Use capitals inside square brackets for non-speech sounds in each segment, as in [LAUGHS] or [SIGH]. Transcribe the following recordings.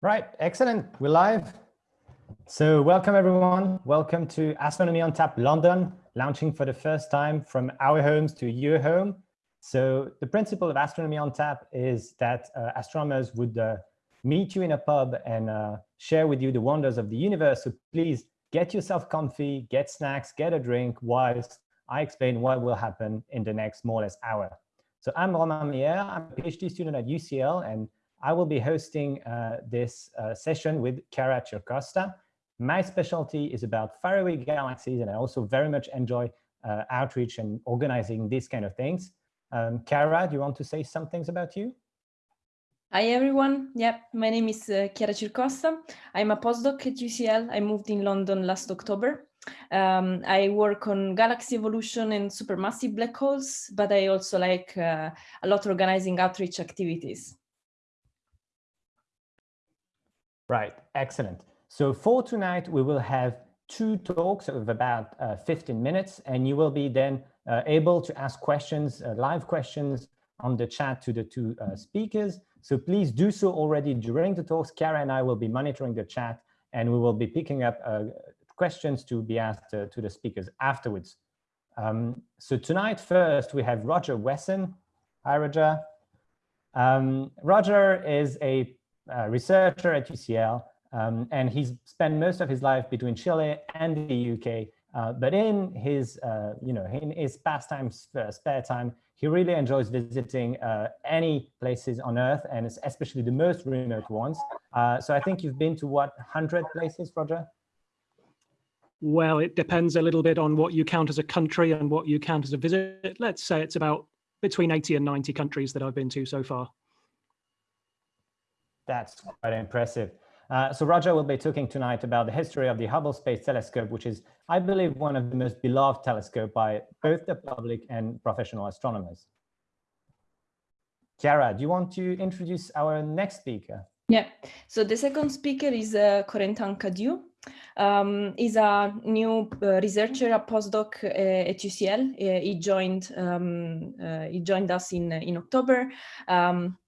Right, excellent. We're live. So welcome everyone. Welcome to Astronomy on Tap London, launching for the first time from our homes to your home. So the principle of Astronomy on Tap is that uh, astronomers would uh, meet you in a pub and uh, share with you the wonders of the universe. So please get yourself comfy, get snacks, get a drink whilst I explain what will happen in the next more or less hour. So I'm Romain Meyer, I'm a PhD student at UCL and I will be hosting uh, this uh, session with Chiara Circosta. My specialty is about faraway galaxies, and I also very much enjoy uh, outreach and organizing these kind of things. Um, do you want to say some things about you? Hi, everyone. Yep, my name is uh, Chiara Circosta. I'm a postdoc at UCL. I moved in London last October. Um, I work on galaxy evolution and supermassive black holes, but I also like uh, a lot organizing outreach activities. Right, excellent. So for tonight, we will have two talks of about uh, 15 minutes, and you will be then uh, able to ask questions, uh, live questions on the chat to the two uh, speakers. So please do so already during the talks. Chiara and I will be monitoring the chat, and we will be picking up uh, questions to be asked uh, to the speakers afterwards. Um, so tonight, first, we have Roger Wesson. Hi, Roger. Um, Roger is a uh, researcher at UCL, um, and he's spent most of his life between Chile and the UK. Uh, but in his, uh, you know, in his pastime, uh, spare time, he really enjoys visiting uh, any places on Earth, and especially the most remote ones. So I think you've been to what 100 places, Roger? Well, it depends a little bit on what you count as a country and what you count as a visit. Let's say it's about between 80 and 90 countries that I've been to so far. That's quite impressive. Uh, so Roger will be talking tonight about the history of the Hubble Space Telescope, which is, I believe, one of the most beloved telescope by both the public and professional astronomers. Chiara, do you want to introduce our next speaker? Yeah, so the second speaker is uh, Corentin Cadiou. Um, he's a new uh, researcher, a postdoc uh, at UCL. Uh, he joined um, uh, he joined us in in October. Um,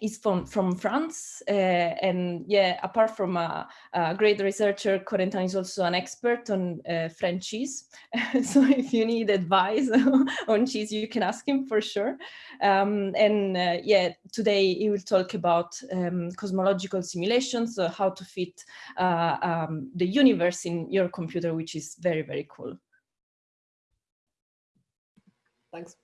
is from from France, uh, and yeah, apart from a, a, great researcher, Corentin is also an expert on uh, French cheese. [LAUGHS] so if you need advice [LAUGHS] on cheese, you can ask him for sure. Um, and uh, yeah, today he will talk about um, cosmological simulations, so how to fit uh, um, the universe in your computer, which is very very cool. Thanks.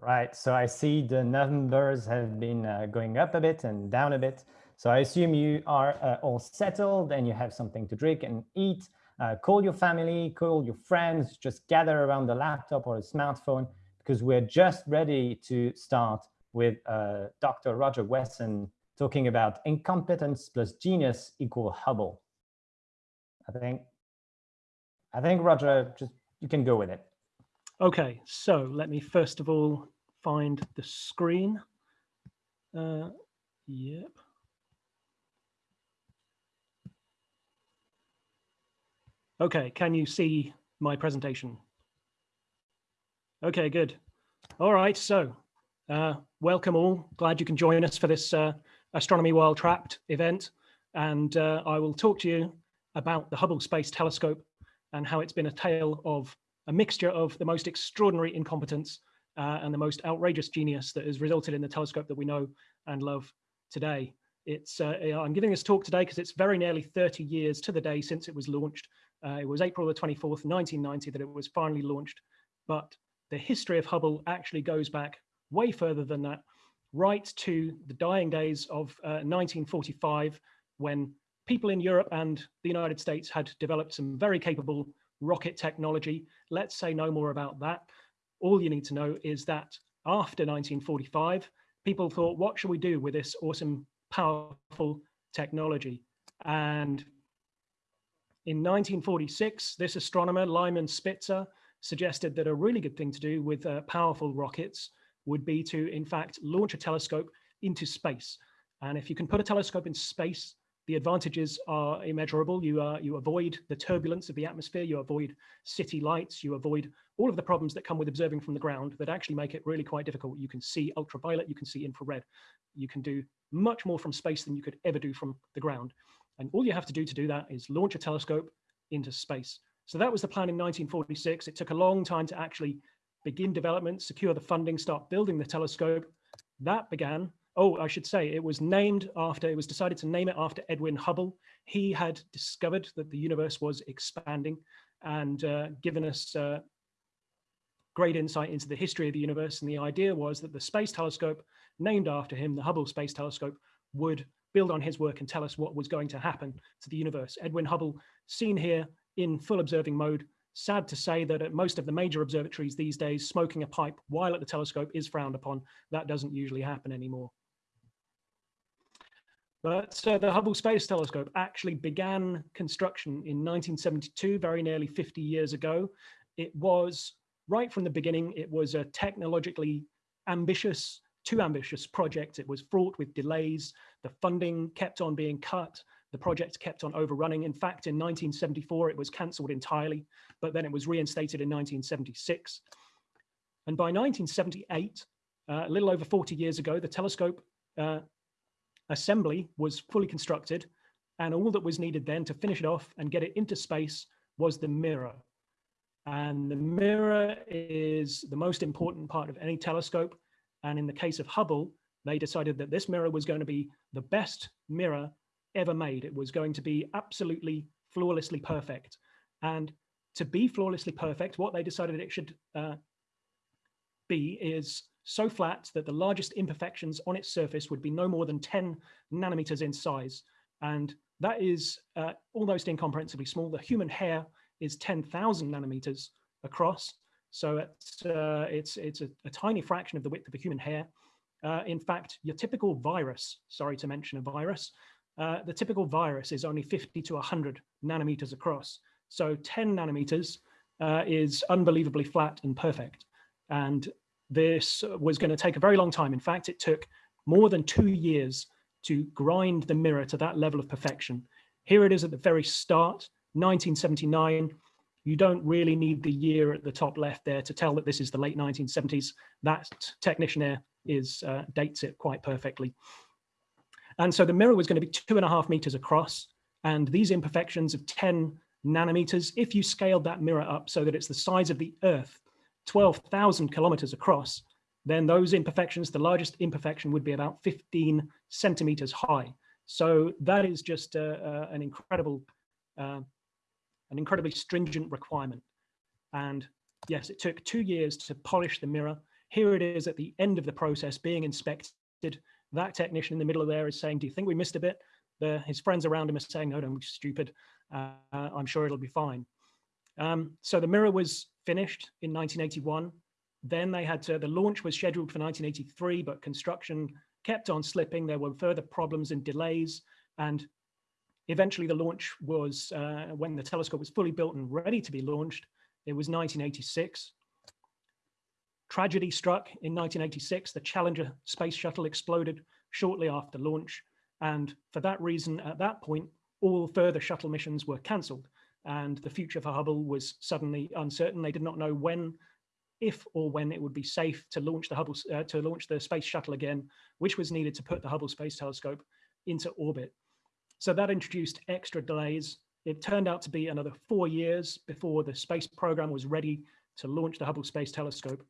Right, so I see the numbers have been uh, going up a bit and down a bit. So I assume you are uh, all settled and you have something to drink and eat. Uh, call your family, call your friends, just gather around the laptop or a smartphone because we're just ready to start with uh, Dr. Roger Wesson talking about incompetence plus genius equal Hubble. I think, I think Roger, just you can go with it. Okay, so let me first of all find the screen. Uh, yep. Okay, can you see my presentation? Okay, good. All right, so uh, welcome all. Glad you can join us for this uh, Astronomy While Trapped event. And uh, I will talk to you about the Hubble Space Telescope and how it's been a tale of a mixture of the most extraordinary incompetence uh, and the most outrageous genius that has resulted in the telescope that we know and love today. It's, uh, I'm giving this talk today because it's very nearly 30 years to the day since it was launched. Uh, it was April the 24th, 1990 that it was finally launched. But the history of Hubble actually goes back way further than that, right to the dying days of 1945 uh, when people in Europe and the United States had developed some very capable rocket technology. Let's say no more about that. All you need to know is that after 1945, people thought, what should we do with this awesome, powerful technology? And in 1946, this astronomer, Lyman Spitzer, suggested that a really good thing to do with uh, powerful rockets would be to, in fact, launch a telescope into space. And if you can put a telescope in space, the advantages are immeasurable. You, uh, you avoid the turbulence of the atmosphere, you avoid city lights, you avoid all of the problems that come with observing from the ground that actually make it really quite difficult. You can see ultraviolet, you can see infrared. You can do much more from space than you could ever do from the ground. And all you have to do to do that is launch a telescope into space. So that was the plan in 1946. It took a long time to actually begin development, secure the funding, start building the telescope. That began oh, I should say it was named after, it was decided to name it after Edwin Hubble. He had discovered that the universe was expanding and uh, given us uh, great insight into the history of the universe. And the idea was that the space telescope named after him, the Hubble Space Telescope, would build on his work and tell us what was going to happen to the universe. Edwin Hubble, seen here in full observing mode, sad to say that at most of the major observatories these days, smoking a pipe while at the telescope is frowned upon. That doesn't usually happen anymore. But uh, the Hubble Space Telescope actually began construction in 1972, very nearly 50 years ago. It was, right from the beginning, it was a technologically ambitious, too ambitious project. It was fraught with delays. The funding kept on being cut. The project kept on overrunning. In fact, in 1974, it was cancelled entirely, but then it was reinstated in 1976. And by 1978, uh, a little over 40 years ago, the telescope uh, assembly was fully constructed and all that was needed then to finish it off and get it into space was the mirror. And the mirror is the most important part of any telescope. And in the case of Hubble, they decided that this mirror was going to be the best mirror ever made. It was going to be absolutely flawlessly perfect. And to be flawlessly perfect, what they decided it should uh, be is so flat that the largest imperfections on its surface would be no more than 10 nanometers in size. And that is uh, almost incomprehensibly small. The human hair is 10,000 nanometers across. So it's, uh, it's, it's a, a, tiny fraction of the width of a human hair. Uh, in fact, your typical virus, sorry to mention a virus, uh, the typical virus is only 50 to 100 nanometers across. So 10 nanometers uh, is unbelievably flat and perfect. And this was going to take a very long time. In fact, it took more than two years to grind the mirror to that level of perfection. Here it is at the very start, 1979. You don't really need the year at the top left there to tell that this is the late 1970s. That technician there is uh, dates it quite perfectly. And so the mirror was going to be two and a half meters across. And these imperfections of 10 nanometers, if you scaled that mirror up so that it's the size of the Earth, 12,000 kilometers across, then those imperfections, the largest imperfection would be about 15 centimeters high. So that is just uh, uh, an incredible, uh, an incredibly stringent requirement. And yes, it took two years to polish the mirror. Here it is at the end of the process being inspected. That technician in the middle of there is saying, do you think we missed a bit? The, his friends around him are saying, no, don't be stupid. Uh, I'm sure it'll be fine. Um, so the mirror was finished in 1981. Then they had to, the launch was scheduled for 1983, but construction kept on slipping. There were further problems and delays. And eventually the launch was, uh, when the telescope was fully built and ready to be launched, it was 1986. Tragedy struck in 1986. The Challenger space shuttle exploded shortly after launch. And for that reason, at that point, all further shuttle missions were cancelled and the future for Hubble was suddenly uncertain. They did not know when, if or when it would be safe to launch the Hubble uh, to launch the space shuttle again, which was needed to put the Hubble Space Telescope into orbit. So that introduced extra delays. It turned out to be another four years before the space program was ready to launch the Hubble Space Telescope.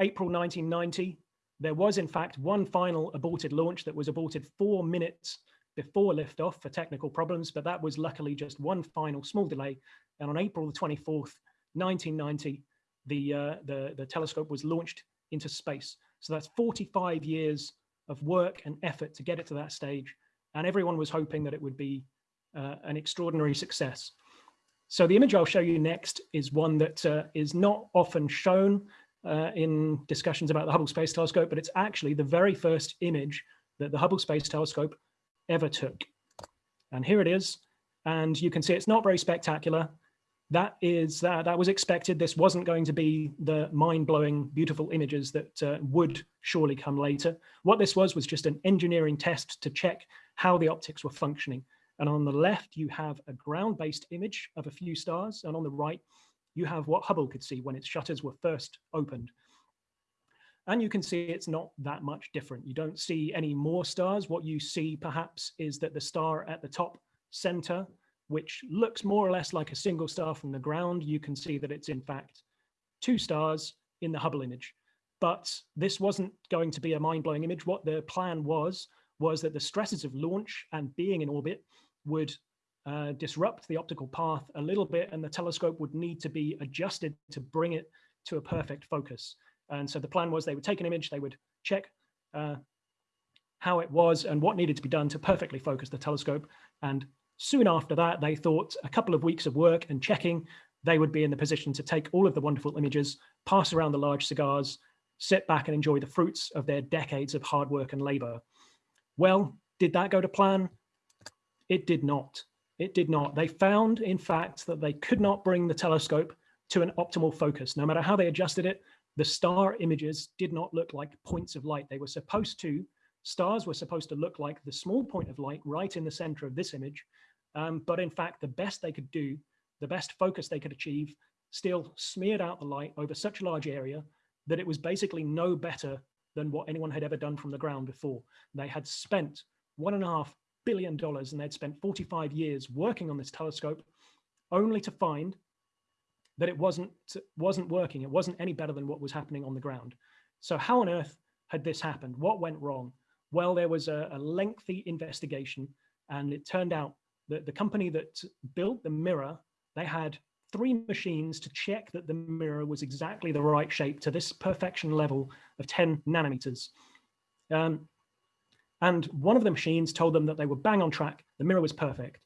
April 1990, there was in fact one final aborted launch that was aborted four minutes before liftoff for technical problems, but that was luckily just one final small delay. And on April the 24th, 1990, the, uh, the, the telescope was launched into space. So that's 45 years of work and effort to get it to that stage. And everyone was hoping that it would be uh, an extraordinary success. So the image I'll show you next is one that uh, is not often shown uh, in discussions about the Hubble Space Telescope, but it's actually the very first image that the Hubble Space Telescope ever took. And here it is. And you can see it's not very spectacular. That is that that was expected. This wasn't going to be the mind-blowing, beautiful images that uh, would surely come later. What this was was just an engineering test to check how the optics were functioning. And on the left, you have a ground-based image of a few stars. And on the right, you have what Hubble could see when its shutters were first opened. And you can see it's not that much different. You don't see any more stars. What you see perhaps is that the star at the top center, which looks more or less like a single star from the ground, you can see that it's in fact two stars in the Hubble image. But this wasn't going to be a mind-blowing image. What the plan was, was that the stresses of launch and being in orbit would uh, disrupt the optical path a little bit and the telescope would need to be adjusted to bring it to a perfect focus. And so the plan was they would take an image, they would check uh, how it was and what needed to be done to perfectly focus the telescope. And soon after that, they thought a couple of weeks of work and checking, they would be in the position to take all of the wonderful images, pass around the large cigars, sit back and enjoy the fruits of their decades of hard work and labor. Well, did that go to plan? It did not. It did not. They found, in fact, that they could not bring the telescope to an optimal focus. No matter how they adjusted it, the star images did not look like points of light. They were supposed to, stars were supposed to look like the small point of light right in the center of this image. Um, but in fact, the best they could do, the best focus they could achieve, still smeared out the light over such a large area that it was basically no better than what anyone had ever done from the ground before. They had spent one and a half billion dollars and they'd spent 45 years working on this telescope only to find that it wasn't wasn't working. It wasn't any better than what was happening on the ground. So how on earth had this happened? What went wrong? Well, there was a, a lengthy investigation and it turned out that the company that built the mirror, they had three machines to check that the mirror was exactly the right shape to this perfection level of 10 nanometers. Um, and one of the machines told them that they were bang on track, the mirror was perfect.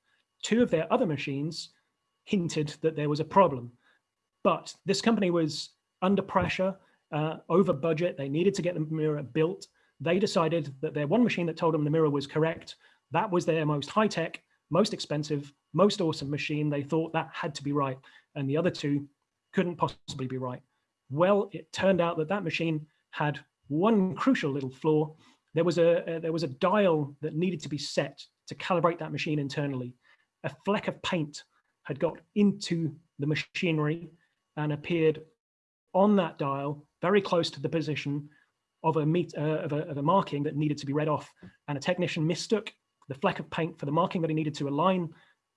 Two of their other machines hinted that there was a problem. But this company was under pressure, uh, over budget, they needed to get the mirror built. They decided that their one machine that told them the mirror was correct, that was their most high-tech, most expensive, most awesome machine. They thought that had to be right. And the other two couldn't possibly be right. Well, it turned out that that machine had one crucial little flaw. There was a, there was a dial that needed to be set to calibrate that machine internally. A fleck of paint had got into the machinery and appeared on that dial very close to the position of a, meet, uh, of, a, of a marking that needed to be read off. And a technician mistook the fleck of paint for the marking that he needed to align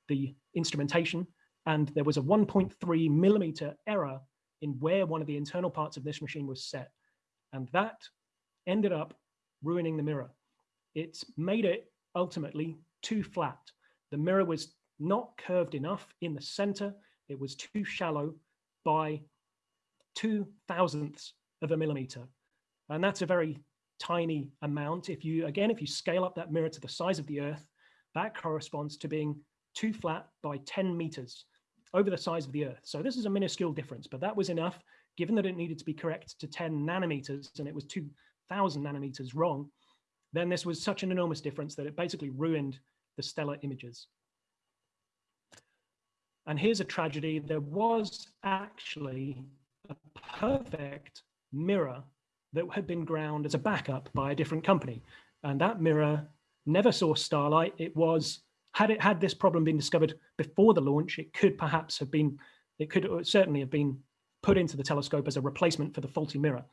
the instrumentation. And there was a 1.3 millimeter error in where one of the internal parts of this machine was set. And that ended up ruining the mirror. It's made it ultimately too flat. The mirror was not curved enough in the center. It was too shallow by two thousandths of a millimeter. And that's a very tiny amount. If you, again, if you scale up that mirror to the size of the earth, that corresponds to being too flat by 10 meters over the size of the earth. So this is a minuscule difference, but that was enough given that it needed to be correct to 10 nanometers and it was 2000 nanometers wrong, then this was such an enormous difference that it basically ruined the stellar images. And here's a tragedy. There was actually a perfect mirror that had been ground as a backup by a different company. And that mirror never saw starlight. It was, had it had this problem been discovered before the launch, it could perhaps have been, it could certainly have been put into the telescope as a replacement for the faulty mirror.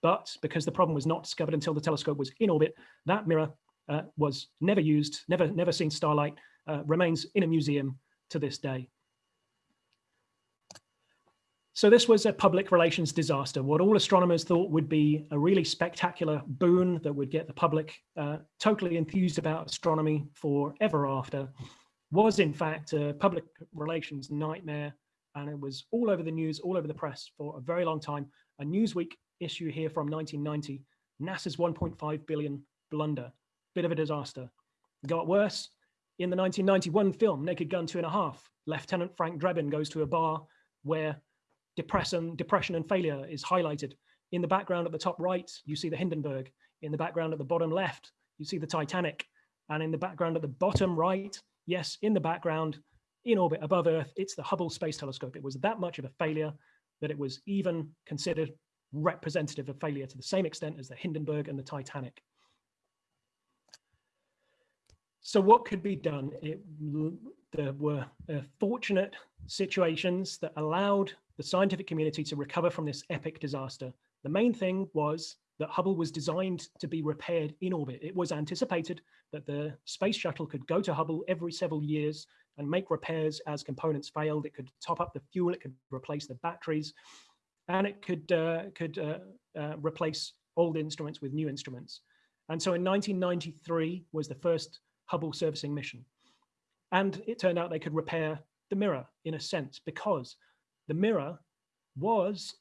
But because the problem was not discovered until the telescope was in orbit, that mirror uh, was never used, never, never seen starlight, uh, remains in a museum to this day. So this was a public relations disaster. What all astronomers thought would be a really spectacular boon that would get the public uh, totally enthused about astronomy forever after was in fact a public relations nightmare. And it was all over the news, all over the press for a very long time. A Newsweek issue here from 1990, NASA's 1.5 billion blunder, bit of a disaster. It got worse. In the 1991 film, Naked Gun Two and a Half, Lieutenant Frank Drebin goes to a bar where depression, depression and failure is highlighted. In the background at the top right, you see the Hindenburg. In the background at the bottom left, you see the Titanic. And in the background at the bottom right, yes, in the background, in orbit above Earth, it's the Hubble Space Telescope. It was that much of a failure that it was even considered representative of failure to the same extent as the Hindenburg and the Titanic. So what could be done? It, there were uh, fortunate situations that allowed the scientific community to recover from this epic disaster. The main thing was that Hubble was designed to be repaired in orbit. It was anticipated that the space shuttle could go to Hubble every several years and make repairs as components failed. It could top up the fuel, it could replace the batteries, and it could, uh, could uh, uh, replace old instruments with new instruments. And so in 1993 was the first Hubble servicing mission. And it turned out they could repair the mirror in a sense because the mirror was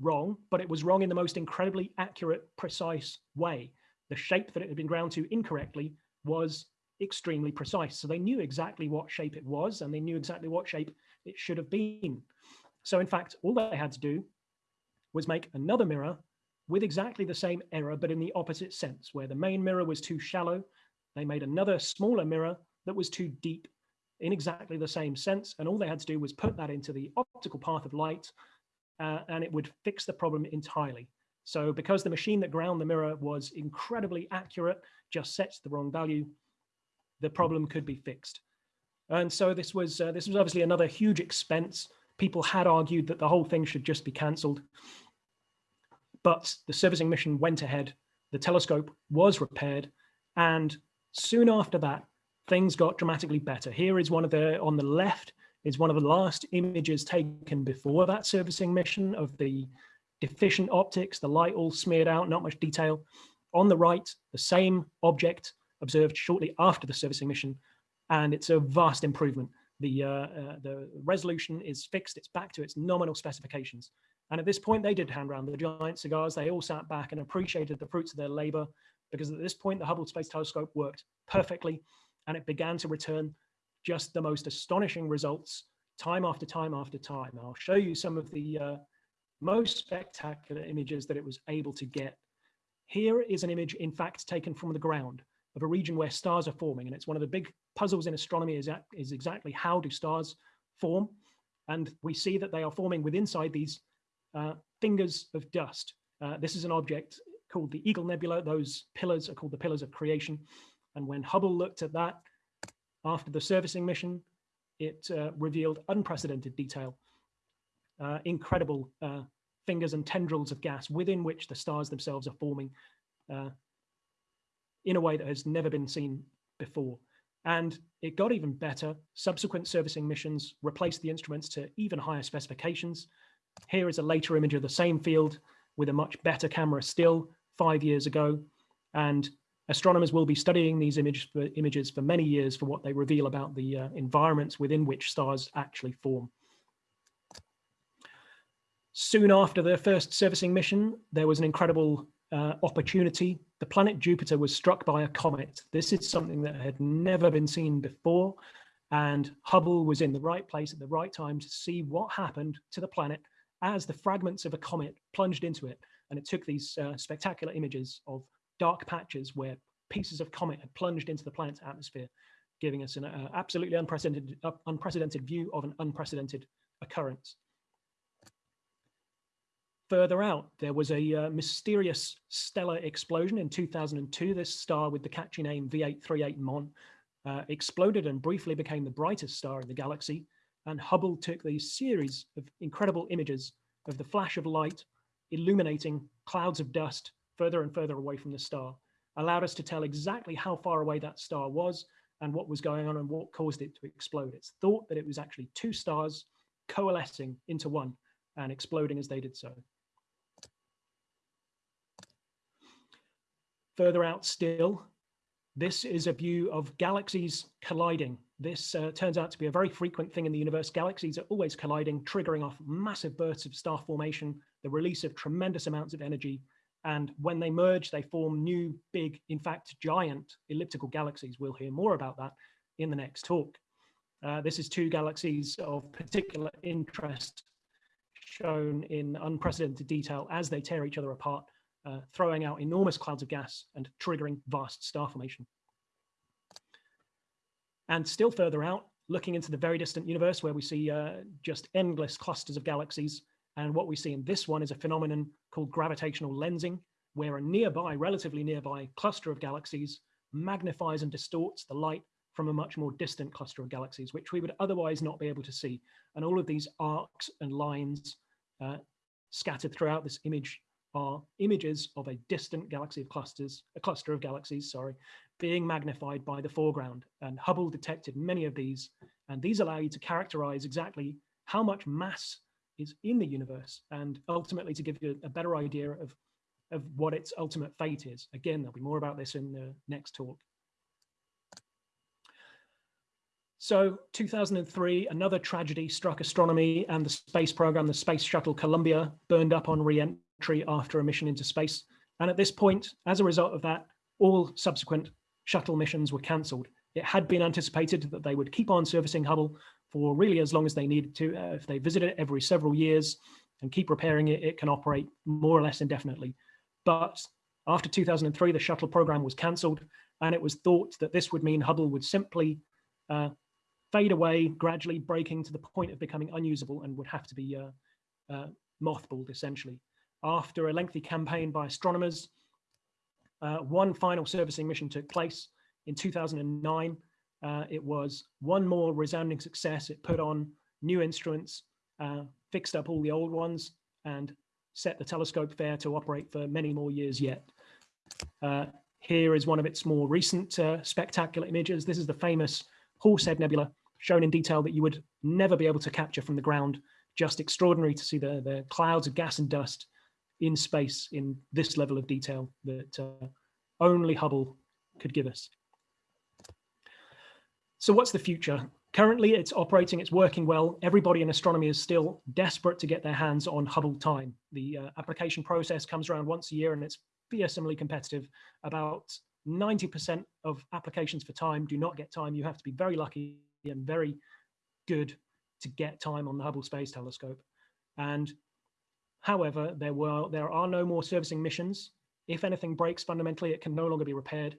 wrong, but it was wrong in the most incredibly accurate, precise way. The shape that it had been ground to incorrectly was extremely precise. So they knew exactly what shape it was and they knew exactly what shape it should have been. So in fact, all they had to do was make another mirror with exactly the same error, but in the opposite sense, where the main mirror was too shallow, they made another smaller mirror that was too deep in exactly the same sense. And all they had to do was put that into the optical path of light uh, and it would fix the problem entirely. So because the machine that ground the mirror was incredibly accurate, just sets the wrong value, the problem could be fixed. And so this was uh, this was obviously another huge expense. People had argued that the whole thing should just be cancelled. But the servicing mission went ahead, the telescope was repaired, and soon after that, things got dramatically better. Here is one of the, on the left, is one of the last images taken before that servicing mission of the deficient optics, the light all smeared out, not much detail. On the right, the same object observed shortly after the servicing mission, and it's a vast improvement. The, uh, uh, the resolution is fixed, it's back to its nominal specifications. And at this point, they did hand around the giant cigars. They all sat back and appreciated the fruits of their labor because at this point, the Hubble Space Telescope worked perfectly and it began to return just the most astonishing results time after time after time. I'll show you some of the uh, most spectacular images that it was able to get. Here is an image, in fact, taken from the ground of a region where stars are forming. And it's one of the big puzzles in astronomy is, is exactly how do stars form? And we see that they are forming with inside these uh, fingers of dust. Uh, this is an object called the Eagle Nebula. Those pillars are called the pillars of creation. And when Hubble looked at that after the servicing mission, it uh, revealed unprecedented detail, uh, incredible uh, fingers and tendrils of gas within which the stars themselves are forming uh, in a way that has never been seen before. And it got even better. Subsequent servicing missions replaced the instruments to even higher specifications. Here is a later image of the same field with a much better camera still five years ago. And astronomers will be studying these image for, images for many years for what they reveal about the uh, environments within which stars actually form. Soon after the first servicing mission, there was an incredible uh, opportunity. The planet Jupiter was struck by a comet. This is something that had never been seen before. And Hubble was in the right place at the right time to see what happened to the planet as the fragments of a comet plunged into it. And it took these uh, spectacular images of dark patches where pieces of comet had plunged into the planet's atmosphere, giving us an uh, absolutely unprecedented, uh, unprecedented view of an unprecedented occurrence. Further out, there was a uh, mysterious stellar explosion in 2002. This star with the catchy name V838 Mon uh, exploded and briefly became the brightest star in the galaxy. And Hubble took these series of incredible images of the flash of light illuminating clouds of dust further and further away from the star, allowed us to tell exactly how far away that star was and what was going on and what caused it to explode. It's thought that it was actually two stars coalescing into one and exploding as they did so. Further out still, this is a view of galaxies colliding. This uh, turns out to be a very frequent thing in the universe. Galaxies are always colliding, triggering off massive bursts of star formation, the release of tremendous amounts of energy. And when they merge, they form new, big, in fact, giant elliptical galaxies. We'll hear more about that in the next talk. Uh, this is two galaxies of particular interest shown in unprecedented detail as they tear each other apart uh, throwing out enormous clouds of gas and triggering vast star formation. And still further out, looking into the very distant universe where we see uh, just endless clusters of galaxies. And what we see in this one is a phenomenon called gravitational lensing, where a nearby, relatively nearby cluster of galaxies magnifies and distorts the light from a much more distant cluster of galaxies, which we would otherwise not be able to see. And all of these arcs and lines uh, scattered throughout this image are images of a distant galaxy of clusters, a cluster of galaxies, sorry, being magnified by the foreground. And Hubble detected many of these, and these allow you to characterize exactly how much mass is in the universe and ultimately to give you a better idea of, of what its ultimate fate is. Again, there'll be more about this in the next talk. So 2003, another tragedy struck astronomy and the space program, the Space Shuttle Columbia burned up on re-entry after a mission into space. And at this point, as a result of that, all subsequent shuttle missions were cancelled. It had been anticipated that they would keep on servicing Hubble for really as long as they needed to. Uh, if they visit it every several years and keep repairing it, it can operate more or less indefinitely. But after 2003, the shuttle program was cancelled, and it was thought that this would mean Hubble would simply uh, fade away, gradually breaking to the point of becoming unusable and would have to be uh, uh, mothballed essentially. After a lengthy campaign by astronomers, uh, one final servicing mission took place in 2009. Uh, it was one more resounding success. It put on new instruments, uh, fixed up all the old ones, and set the telescope fair to operate for many more years yet. Uh, here is one of its more recent spectacular images. This is the famous Horsehead Nebula, shown in detail that you would never be able to capture from the ground. Just extraordinary to see the, the clouds of gas and dust in space in this level of detail that uh, only Hubble could give us. So what's the future? Currently, it's operating, it's working well. Everybody in astronomy is still desperate to get their hands on Hubble time. The uh, application process comes around once a year and it's fearsomely competitive. About 90% of applications for time do not get time. You have to be very lucky and very good to get time on the Hubble Space Telescope. And however, there were there are no more servicing missions. If anything breaks fundamentally, it can no longer be repaired.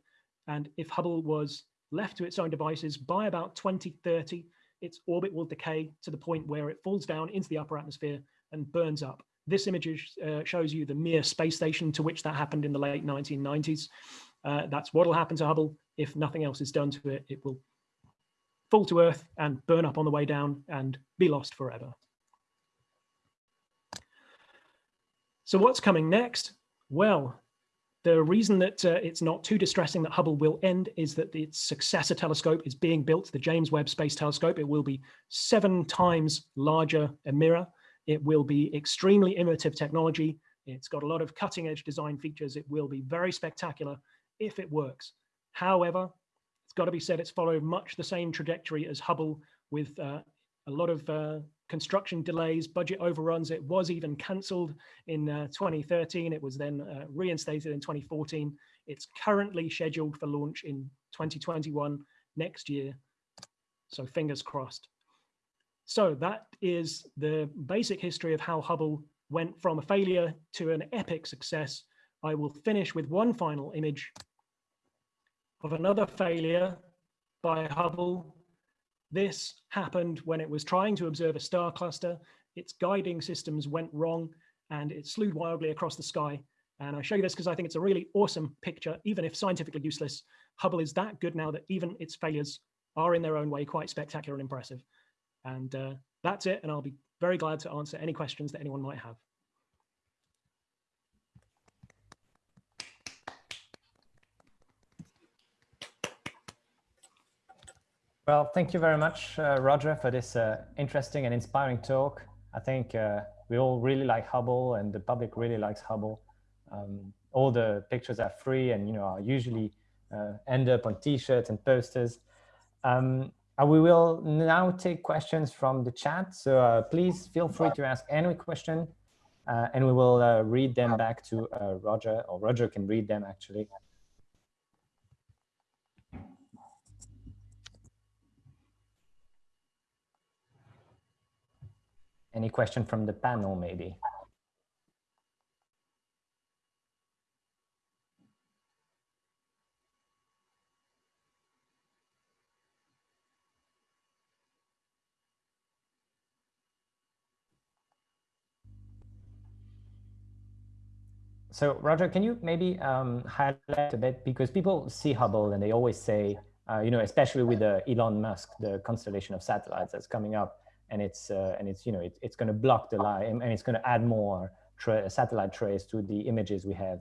And if Hubble was left to its own devices by about 2030, its orbit will decay to the point where it falls down into the upper atmosphere and burns up. This image uh, shows you the Mir space station to which that happened in the late 1990s. Uh, that's what will happen to Hubble. If nothing else is done to it, it will fall to earth and burn up on the way down and be lost forever. So what's coming next? Well, the reason that uh, it's not too distressing that Hubble will end is that its successor telescope is being built, the James Webb Space Telescope. It will be seven times larger a mirror. It will be extremely innovative technology. It's got a lot of cutting edge design features. It will be very spectacular if it works. However, it's got to be said it's followed much the same trajectory as Hubble with uh, a lot of uh, construction delays, budget overruns. It was even cancelled in uh, 2013. It was then uh, reinstated in 2014. It's currently scheduled for launch in 2021 next year. So fingers crossed. So that is the basic history of how Hubble went from a failure to an epic success. I will finish with one final image of another failure by Hubble. This happened when it was trying to observe a star cluster. Its guiding systems went wrong and it slewed wildly across the sky. And I show you this because I think it's a really awesome picture, even if scientifically useless. Hubble is that good now that even its failures are in their own way quite spectacular and impressive. And uh, that's it. And I'll be very glad to answer any questions that anyone might have. Well, thank you very much, uh, Roger, for this uh, interesting and inspiring talk. I think uh, we all really like Hubble and the public really likes Hubble. Um, all the pictures are free and you know are usually uh, end up on t-shirts and posters. Um, we will now take questions from the chat. So uh, please feel free to ask any question uh, and we will read them back to Roger or Roger can read them actually. Any question from the panel, maybe? so Roger, can you maybe um, highlight a bit because people see Hubble and they always say, uh, you know, especially with the Elon Musk, the constellation of satellites that's coming up, and it's uh, and it's you know it, it's going to block the light and it's going to add more tra satellite trace to the images we have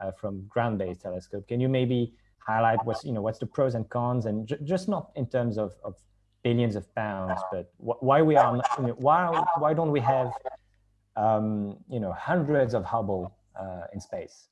uh, from ground-based telescope. Can you maybe highlight what's you know what's the pros and cons and just not in terms of, of billions of pounds, but wh why we are you know, why why don't we have um, you know hundreds of Hubble uh, in space?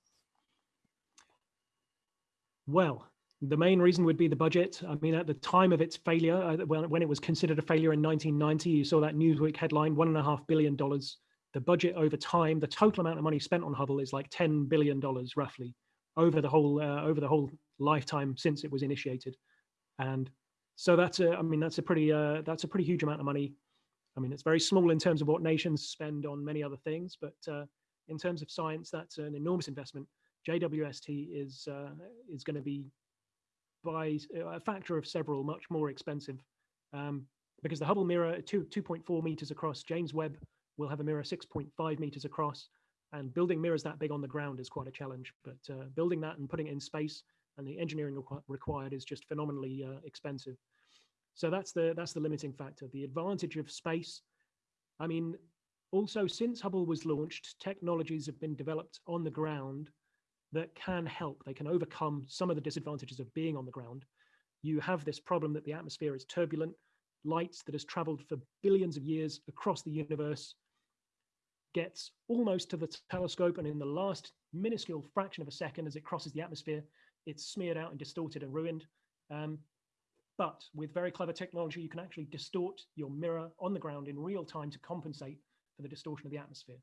Well, the main reason would be the budget. I mean, at the time of its failure, uh, when, when it was considered a failure in 1990, you saw that Newsweek headline, one and a half billion dollars. The budget over time, the total amount of money spent on Hubble is like 10 billion dollars roughly over the whole uh, over the whole lifetime since it was initiated. And so that's a, I mean, that's a pretty uh, that's a pretty huge amount of money. I mean, it's very small in terms of what nations spend on many other things, but uh, in terms of science, that's an enormous investment. JWST is uh, is going to be by a factor of several much more expensive um, because the Hubble mirror, two, 2.4 meters across, James Webb will have a mirror 6.5 meters across and building mirrors that big on the ground is quite a challenge, but uh, building that and putting it in space and the engineering requ required is just phenomenally uh, expensive. So that's the, that's the limiting factor. The advantage of space, I mean, also since Hubble was launched, technologies have been developed on the ground that can help. They can overcome some of the disadvantages of being on the ground. You have this problem that the atmosphere is turbulent, light that has traveled for billions of years across the universe gets almost to the telescope and in the last minuscule fraction of a second as it crosses the atmosphere, it's smeared out and distorted and ruined. Um, but with very clever technology, you can actually distort your mirror on the ground in real time to compensate for the distortion of the atmosphere.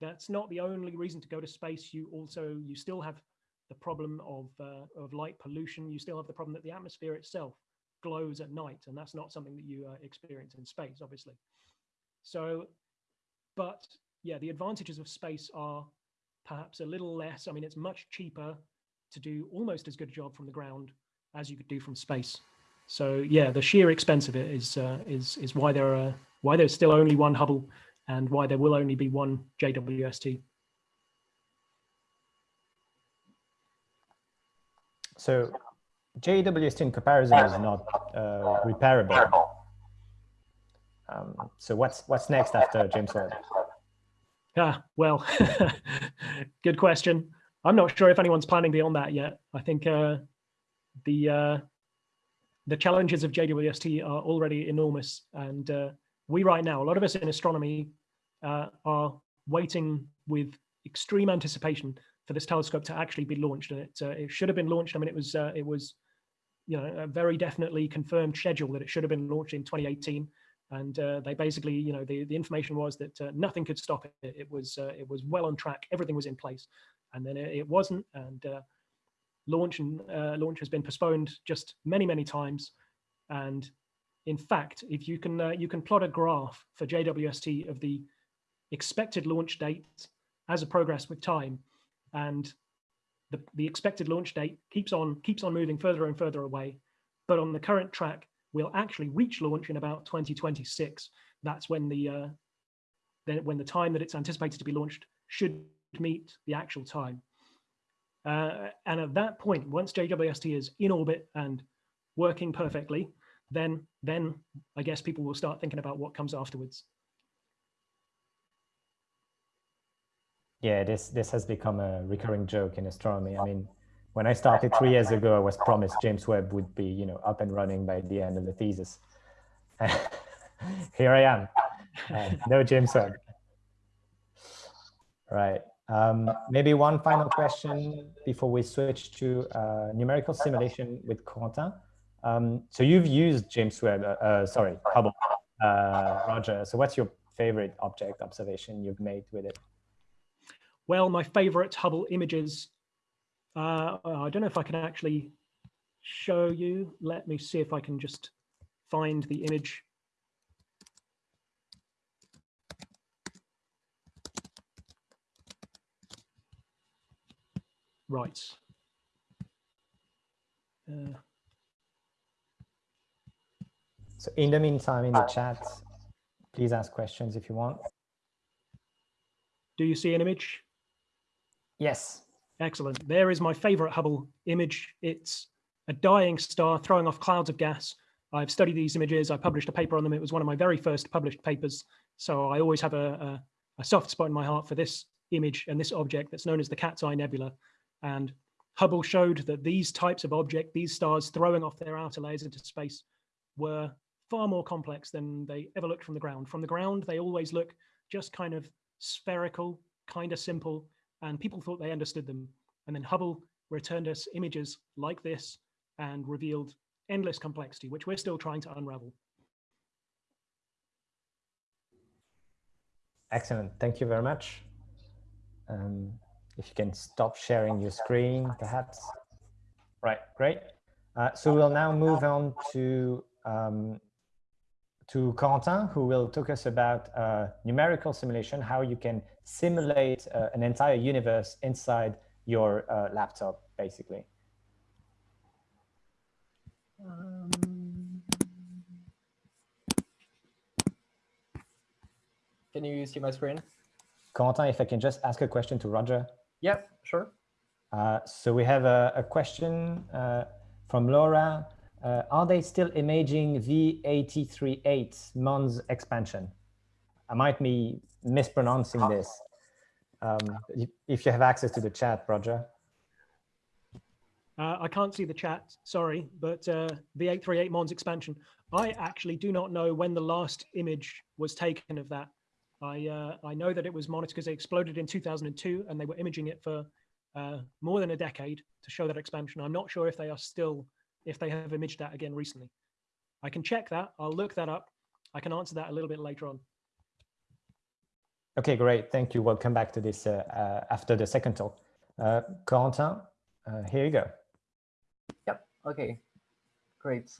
That's not the only reason to go to space. You also, you still have the problem of, uh, of light pollution. You still have the problem that the atmosphere itself glows at night, and that's not something that you uh, experience in space, obviously. So, but yeah, the advantages of space are perhaps a little less. I mean, it's much cheaper to do almost as good a job from the ground as you could do from space. So yeah, the sheer expense of it is uh, is is why there are why there's still only one Hubble and why there will only be one JWST. So JWST in comparison is not uh, repairable. Um, so what's what's next after James Webb? Ah, well, [LAUGHS] good question. I'm not sure if anyone's planning beyond that yet. I think uh, the uh, the challenges of JWST are already enormous, and uh, we right now, a lot of us in astronomy, uh, are waiting with extreme anticipation for this telescope to actually be launched. And it, uh, it should have been launched. I mean, it was uh, it was, you know, a very definitely confirmed schedule that it should have been launched in 2018. And uh, they basically, you know, the, the information was that uh, nothing could stop it. It was uh, it was well on track. Everything was in place, and then it, it wasn't. And launch and launch has been postponed just many many times. And in fact, if you can you can plot a graph for JWST of the expected launch date as a progress with time and the, the expected launch date keeps on keeps on moving further and further away. But on the current track we'll actually reach launch in about 2026 that's when the uh, then when the time that it's anticipated to be launched should meet the actual time. Uh, and at that point once JWST is in orbit and working perfectly then then I guess people will start thinking about what comes afterwards Yeah, this this has become a recurring joke in astronomy. I mean, when I started three years ago, I was promised James Webb would be, you know, up and running by the end of the thesis. [LAUGHS] Here I am. Uh, no James Webb. Right. Um, maybe one final question before we switch to uh, numerical simulation with Quentin. Um, so you've used James Webb, uh, uh sorry, Hubble, uh, Roger. So what's your favorite object observation you've made with it? Well, my favorite Hubble images, uh, I don't know if I can actually show you. Let me see if I can just find the image. Right. Uh, so in the meantime, in the chat, please ask questions if you want. Do you see an image? Yes. Excellent. There is my favorite Hubble image. It's a dying star throwing off clouds of gas. I've studied these images. I published a paper on them. It was one of my very first published papers. So I always have a, a, a soft spot in my heart for this image and this object that's known as the Cat's Eye Nebula. And Hubble showed that these types of object, these stars throwing off their outer layers into space were far more complex than they ever looked from the ground. From the ground, they always look just kind of spherical, kind of simple, and people thought they understood them. And then Hubble returned us images like this and revealed endless complexity, which we're still trying to unravel. Excellent. Thank you very much. Um, if you can stop sharing your screen, perhaps. Right, great. Uh, so we'll now move on to um, to Corentin, who will talk us about uh, numerical simulation, how you can simulate uh, an entire universe inside your uh, laptop, basically. Um, can you see my screen? Corentin, if I can just ask a question to Roger. Yeah, sure. Uh, so we have a, a question uh, from Laura. Uh, are they still imaging V838 Mons expansion? I might be mispronouncing this. Um, if you have access to the chat, Roger. Uh, I can't see the chat, sorry, but uh, V838 Mons expansion. I actually do not know when the last image was taken of that. I, uh, I know that it was monitored because it exploded in 2002 and they were imaging it for uh, more than a decade to show that expansion. I'm not sure if they are still if they have imaged that again recently. I can check that. I'll look that up. I can answer that a little bit later on. Okay, great. Thank you. We'll come back to this uh, uh, after the second talk. Uh, Corentin, uh, here you go. Yep. Okay. Great.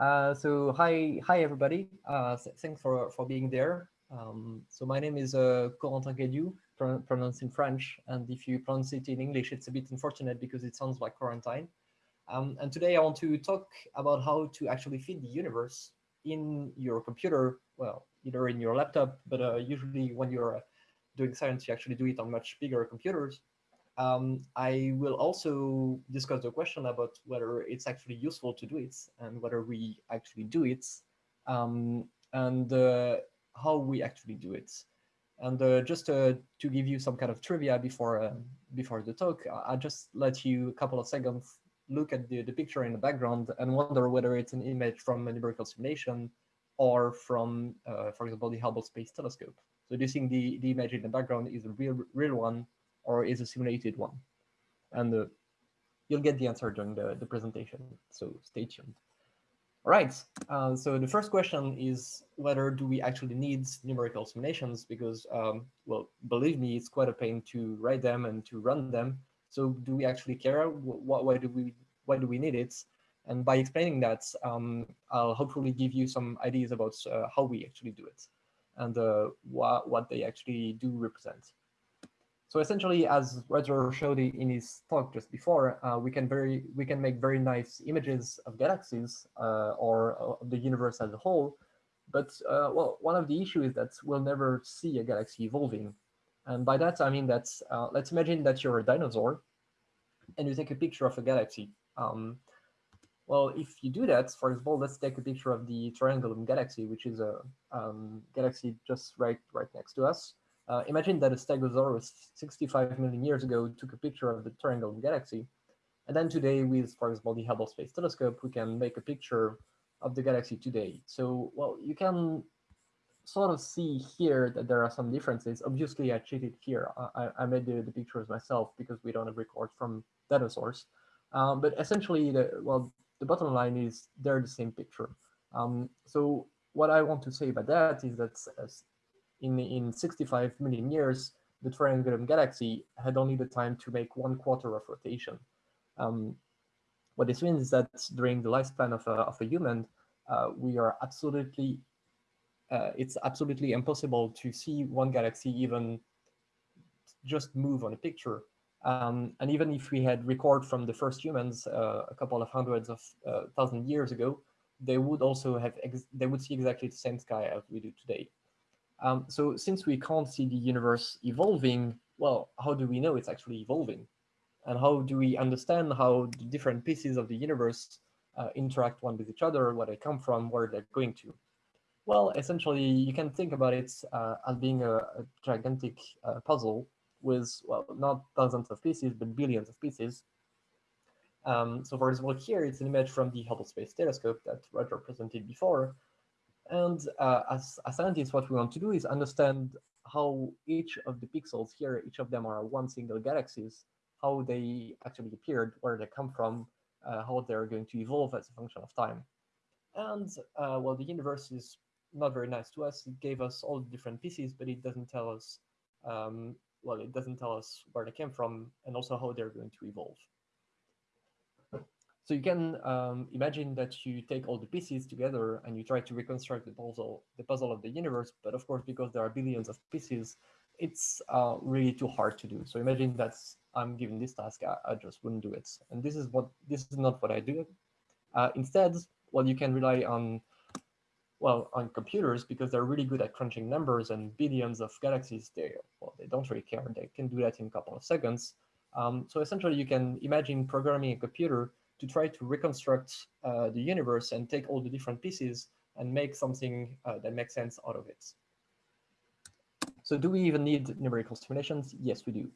Uh, so hi, hi everybody. Uh, thanks for for being there. Um, so my name is uh, Corentin Cadiou, pronounced in French, and if you pronounce it in English, it's a bit unfortunate because it sounds like quarantine. Um, and today I want to talk about how to actually fit the universe in your computer, well, either in your laptop, but uh, usually when you're uh, doing science, you actually do it on much bigger computers. Um, I will also discuss the question about whether it's actually useful to do it and whether we actually do it um, and uh, how we actually do it. And uh, just uh, to give you some kind of trivia before uh, before the talk, I'll just let you a couple of seconds look at the, the picture in the background and wonder whether it's an image from a numerical simulation or from, uh, for example, the Hubble Space Telescope. So do you think the, the image in the background is a real, real one or is a simulated one? And uh, you'll get the answer during the, the presentation, so stay tuned. All right, uh, so the first question is whether do we actually need numerical simulations because, um, well, believe me, it's quite a pain to write them and to run them. So do we actually care? Why, why do we why do we need it? And by explaining that, um, I'll hopefully give you some ideas about uh, how we actually do it and uh, what, what they actually do represent. So essentially, as Roger showed in his talk just before, uh, we can very we can make very nice images of galaxies uh, or uh, the universe as a whole. But uh, well, one of the issues is that we'll never see a galaxy evolving and by that, I mean that let's imagine that you're a dinosaur and you take a picture of a galaxy. Um, well, if you do that, for example, let's take a picture of the Triangulum galaxy, which is a um, galaxy just right right next to us. Uh, imagine that a Stegosaurus 65 million years ago took a picture of the Triangulum galaxy. And then today with, for example, the Hubble Space Telescope, we can make a picture of the galaxy today. So, well, you can sort of see here that there are some differences. Obviously, I cheated here. I, I made the, the pictures myself because we don't have records from source. Um, but essentially, the, well, the bottom line is they're the same picture. Um, so what I want to say about that is that in, in 65 million years, the Triangulum galaxy had only the time to make one quarter of rotation. Um, what this means is that during the lifespan of a, of a human, uh, we are absolutely uh, it's absolutely impossible to see one galaxy even just move on a picture. Um, and even if we had record from the first humans uh, a couple of hundreds of uh, thousand years ago, they would also have, they would see exactly the same sky as we do today. Um, so since we can't see the universe evolving well, how do we know it's actually evolving? And how do we understand how the different pieces of the universe uh, interact one with each other, where they come from, where they're going to? Well, essentially, you can think about it uh, as being a, a gigantic uh, puzzle with, well, not thousands of pieces, but billions of pieces. Um, so for example, here it's an image from the Hubble Space Telescope that Roger presented before. And uh, as, scientists, what we want to do is understand how each of the pixels here, each of them are one single galaxies, how they actually appeared, where they come from, uh, how they're going to evolve as a function of time. And uh, well, the universe is not very nice to us. It gave us all the different pieces, but it doesn't tell us, um, well, it doesn't tell us where they came from and also how they're going to evolve. So you can um, imagine that you take all the pieces together and you try to reconstruct the puzzle, the puzzle of the universe. But of course, because there are billions of pieces, it's uh, really too hard to do. So imagine that I'm given this task, I, I, just wouldn't do it. And this is what this is not what I do. Uh, instead, well, you can rely on well, on computers, because they're really good at crunching numbers and billions of galaxies, they, well, they don't really care. They can do that in a couple of seconds. Um, so essentially, you can imagine programming a computer to try to reconstruct uh, the universe and take all the different pieces and make something uh, that makes sense out of it. So do we even need numerical simulations? Yes, we do.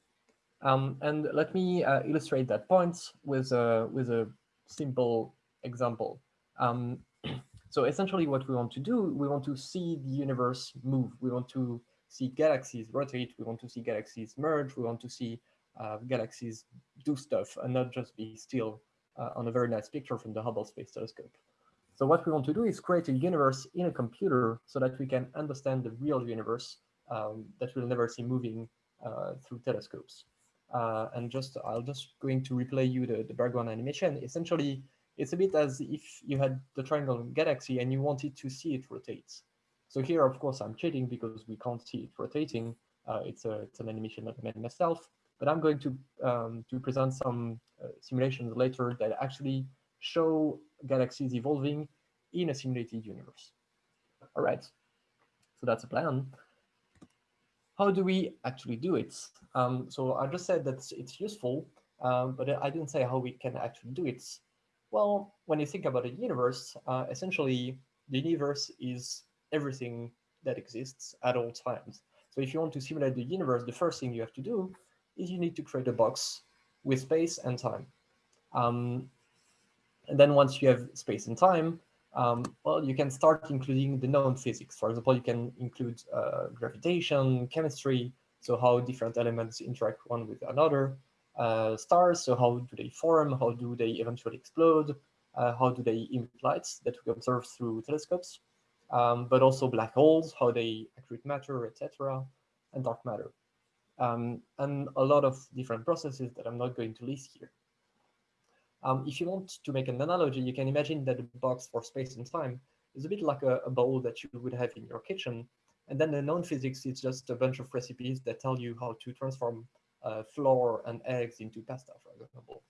Um, and let me uh, illustrate that point with a, with a simple example. Um, [CLEARS THROAT] so essentially what we want to do, we want to see the universe move. We want to see galaxies rotate. We want to see galaxies merge. We want to see uh, galaxies do stuff and not just be still uh, on a very nice picture from the Hubble Space Telescope. So what we want to do is create a universe in a computer so that we can understand the real universe um, that we'll never see moving uh, through telescopes. Uh, and just, I'll just going to replay you the, the background animation. Essentially, it's a bit as if you had the triangle galaxy and you wanted to see it rotate. So here, of course, I'm cheating because we can't see it rotating. Uh, it's, a, it's an animation that I made myself, but I'm going to, um, to present some uh, simulations later that actually show galaxies evolving in a simulated universe. All right, so that's a plan. How do we actually do it? Um, so I just said that it's useful, um, but I didn't say how we can actually do it. Well, when you think about a universe, uh, essentially the universe is everything that exists at all times. So if you want to simulate the universe, the first thing you have to do is you need to create a box with space and time. Um, and then once you have space and time, um, well, you can start including the known physics. For example, you can include uh, gravitation, chemistry, so how different elements interact one with another, uh, stars. So how do they form? How do they eventually explode? Uh, how do they emit lights that we observe through telescopes? Um, but also black holes, how they accrete matter, etc., and dark matter. Um, and a lot of different processes that I'm not going to list here. Um, if you want to make an analogy, you can imagine that the box for space and time is a bit like a, a bowl that you would have in your kitchen. And then the known physics is just a bunch of recipes that tell you how to transform uh, flour and eggs into pasta, for example.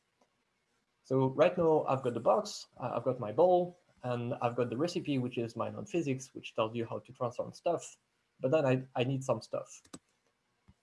So right now I've got the box, uh, I've got my bowl, and I've got the recipe, which is my known physics, which tells you how to transform stuff. But then I, I need some stuff.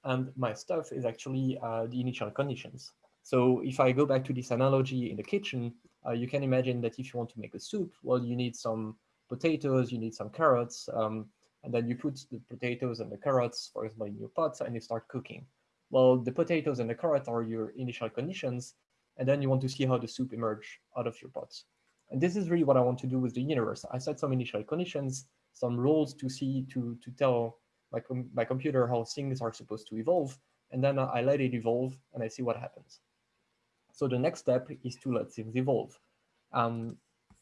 And my stuff is actually uh, the initial conditions. So if I go back to this analogy in the kitchen, uh, you can imagine that if you want to make a soup, well, you need some potatoes, you need some carrots, um, and then you put the potatoes and the carrots, for example, in your pot, and you start cooking. Well, the potatoes and the carrot are your initial conditions, and then you want to see how the soup emerge out of your pot. And this is really what I want to do with the universe. I set some initial conditions, some rules to see, to, to tell my, com my computer how things are supposed to evolve, and then I let it evolve and I see what happens. So the next step is to let things evolve. Um,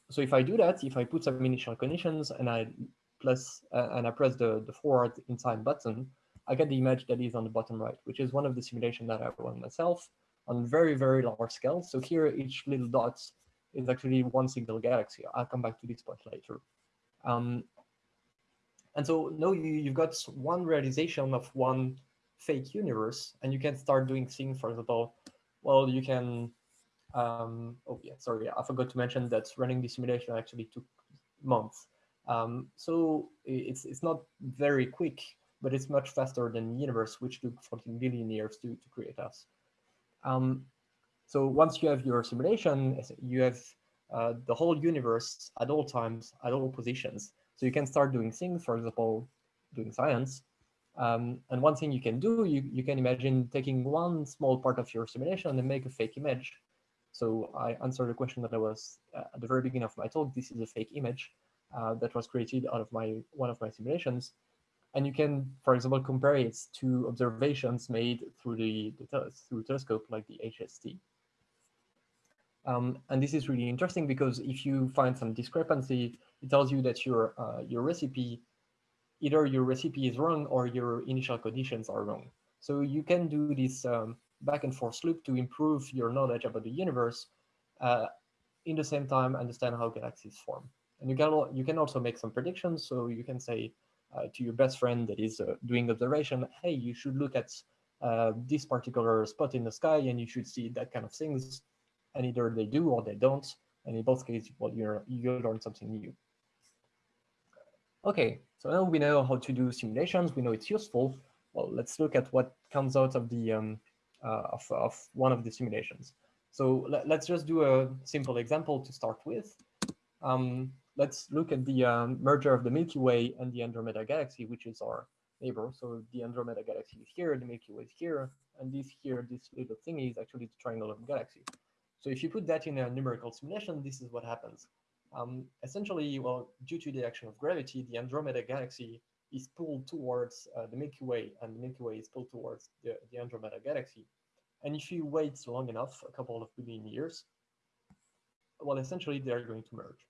so if I do that, if I put some initial conditions and I plus uh, and I press the, the forward in time button, I get the image that is on the bottom right, which is one of the simulations that I run myself on very, very large scale. So here, each little dot is actually one single galaxy. I'll come back to this point later. Um, and so now you, you've got one realization of one fake universe, and you can start doing things, for example, well, you can, um, oh yeah, sorry, I forgot to mention that running the simulation actually took months. Um, so it's, it's not very quick but it's much faster than the universe, which took 14 billion years to, to create us. Um, so once you have your simulation, you have uh, the whole universe at all times, at all positions. So you can start doing things, for example, doing science. Um, and one thing you can do, you, you can imagine taking one small part of your simulation and make a fake image. So I answered the question that I was uh, at the very beginning of my talk. This is a fake image uh, that was created out of my one of my simulations. And you can, for example, compare it to observations made through the, the through telescope like the HST. Um, and this is really interesting because if you find some discrepancy, it tells you that your uh, your recipe, either your recipe is wrong or your initial conditions are wrong. So you can do this um, back and forth loop to improve your knowledge about the universe, uh, in the same time understand how galaxies form. And you can you can also make some predictions. So you can say to your best friend that is uh, doing observation, hey, you should look at uh, this particular spot in the sky and you should see that kind of things and either they do or they don't. And in both cases, well, you're, you learn something new. Okay, so now we know how to do simulations. We know it's useful. Well, let's look at what comes out of the um, uh, of, of one of the simulations. So let, us just do a simple example to start with. Um, let's look at the um, merger of the Milky Way and the Andromeda Galaxy, which is our neighbor. So the Andromeda Galaxy is here, the Milky Way is here, and this here, this little thing is actually the triangle of the galaxy. So if you put that in a numerical simulation, this is what happens. Um, essentially, well, due to the action of gravity, the Andromeda galaxy is pulled towards uh, the Milky Way, and the Milky Way is pulled towards the, the Andromeda galaxy. And if you wait long enough, a couple of billion years, well, essentially they're going to merge.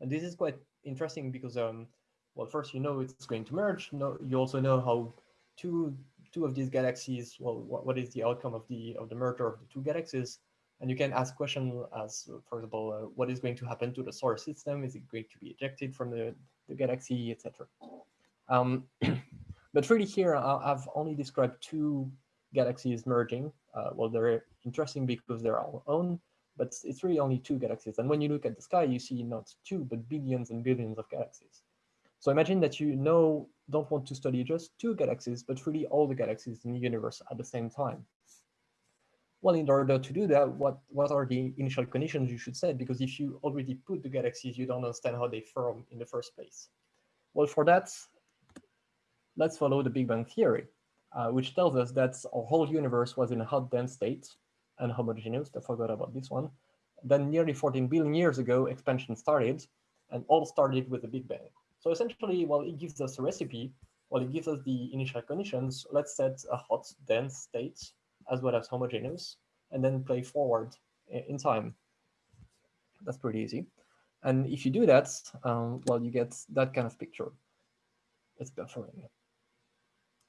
And this is quite interesting because, um, well, first you know it's going to merge. No, you also know how two two of these galaxies, well, what, what is the outcome of the of the merger of the two galaxies? And you can ask questions as, for example, uh, what is going to happen to the solar system? Is it going to be ejected from the, the galaxy, etc. Um, [CLEARS THROAT] but really here, I've only described two galaxies merging. Uh, well, they're interesting because they're all own, but it's really only two galaxies. And when you look at the sky, you see not two, but billions and billions of galaxies. So imagine that you know don't want to study just two galaxies, but really all the galaxies in the universe at the same time. Well, in order to do that, what, what are the initial conditions you should set? Because if you already put the galaxies, you don't understand how they form in the first place. Well, for that, let's follow the Big Bang Theory, uh, which tells us that our whole universe was in a hot, dense state and homogeneous. I forgot about this one. Then nearly 14 billion years ago, expansion started, and all started with the Big Bang. So essentially, well, it gives us a recipe. Well, it gives us the initial conditions. Let's set a hot, dense state as well as homogeneous, and then play forward in time. That's pretty easy. And if you do that, um, well, you get that kind of picture. It's buffering.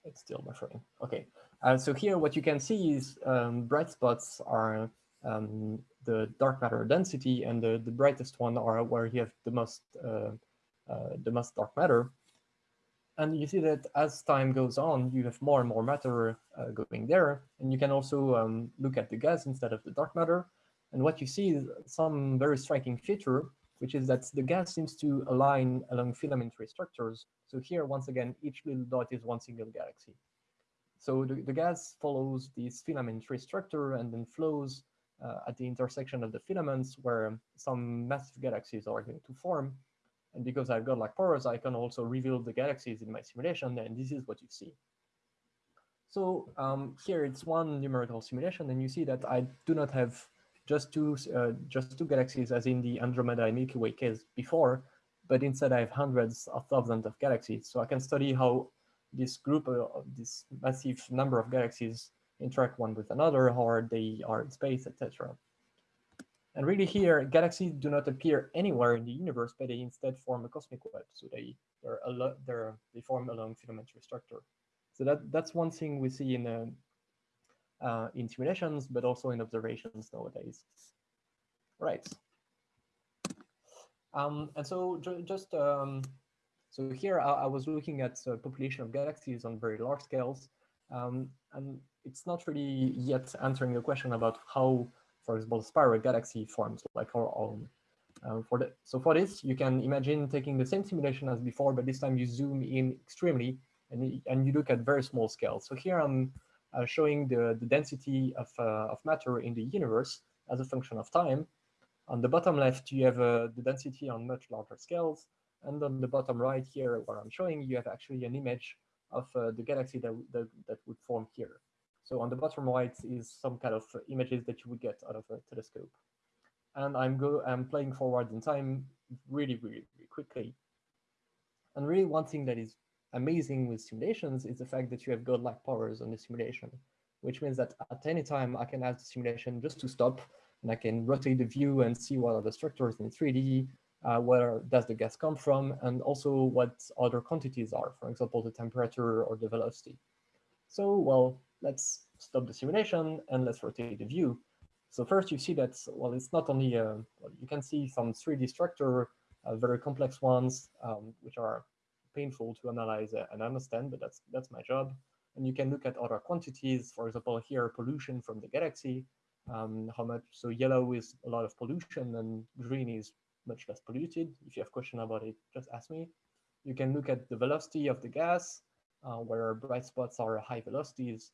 It's still buffering. Okay. Uh, so here, what you can see is um, bright spots are um, the dark matter density, and the, the brightest one are where you have the most uh, uh, the most dark matter. And you see that as time goes on, you have more and more matter uh, going there. And you can also um, look at the gas instead of the dark matter. And what you see is some very striking feature, which is that the gas seems to align along filamentary structures. So here, once again, each little dot is one single galaxy. So the, the gas follows this filamentary structure and then flows uh, at the intersection of the filaments where some massive galaxies are going to form. And because I've got like pores, I can also reveal the galaxies in my simulation, and this is what you see. So um, here it's one numerical simulation, and you see that I do not have just two uh, just two galaxies as in the Andromeda and Milky Way case before, but instead I have hundreds of thousands of galaxies. So I can study how this group of uh, this massive number of galaxies interact one with another, how they are in space, etc. And really here, galaxies do not appear anywhere in the universe, but they instead form a cosmic web. So they they're a lot they're they form along filamentary structure. So that that's one thing we see in uh, uh, in simulations, but also in observations nowadays. Right. Um, and so ju just um, so here I, I, was looking at the population of galaxies on very large scales, um, and it's not really yet answering the question about how for example, spiral galaxy forms like our own. Um, for the, so for this, you can imagine taking the same simulation as before, but this time you zoom in extremely and, and you look at very small scales. So here I'm showing the, the density of, uh, of matter in the universe as a function of time. On the bottom left, you have uh, the density on much larger scales. And on the bottom right here, where I'm showing, you have actually an image of uh, the galaxy that, that, that would form here. So on the bottom right is some kind of images that you would get out of a telescope. And I'm go I'm playing forward in time really, really, really quickly. And really one thing that is amazing with simulations is the fact that you have godlike powers on the simulation, which means that at any time I can ask the simulation just to stop and I can rotate the view and see what are the structures in 3D, uh, where does the gas come from, and also what other quantities are, for example, the temperature or the velocity. So, well, let's stop the simulation and let's rotate the view. So first you see that, well, it's not only, uh, well, you can see some 3D structure, uh, very complex ones, um, which are painful to analyze and understand, but that's, that's my job. And you can look at other quantities, for example, here, pollution from the galaxy, um, how much, so yellow is a lot of pollution and green is much less polluted. If you have question about it, just ask me. You can look at the velocity of the gas, uh, where bright spots are high velocities.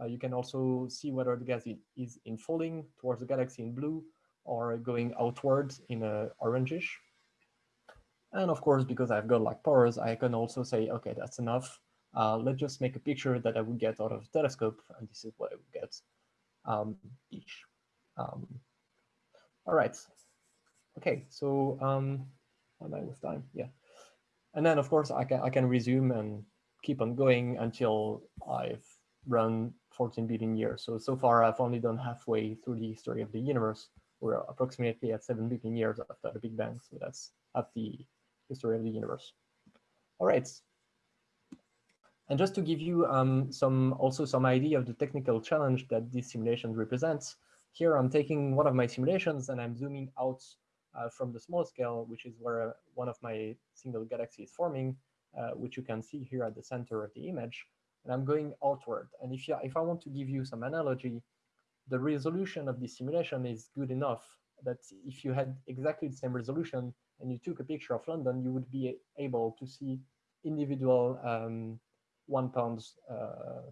Uh, you can also see whether the gas is infalling towards the galaxy in blue or going outward in a orangish. And of course, because I've got like powers, I can also say, okay, that's enough. Uh, let's just make a picture that I would get out of a telescope, and this is what I would get. Um, each. Um, all right. Okay, so um, am I with time? Yeah. And then, of course, I can I can resume and keep on going until I've run 14 billion years. So, so far I've only done halfway through the history of the universe. We're approximately at 7 billion years after the Big Bang. So that's at the history of the universe. All right. And just to give you um, some also some idea of the technical challenge that this simulation represents, here I'm taking one of my simulations and I'm zooming out uh, from the small scale, which is where uh, one of my single galaxies is forming, uh, which you can see here at the center of the image. And I'm going outward. And if, you, if I want to give you some analogy, the resolution of this simulation is good enough that if you had exactly the same resolution and you took a picture of London, you would be able to see individual um, one pound uh,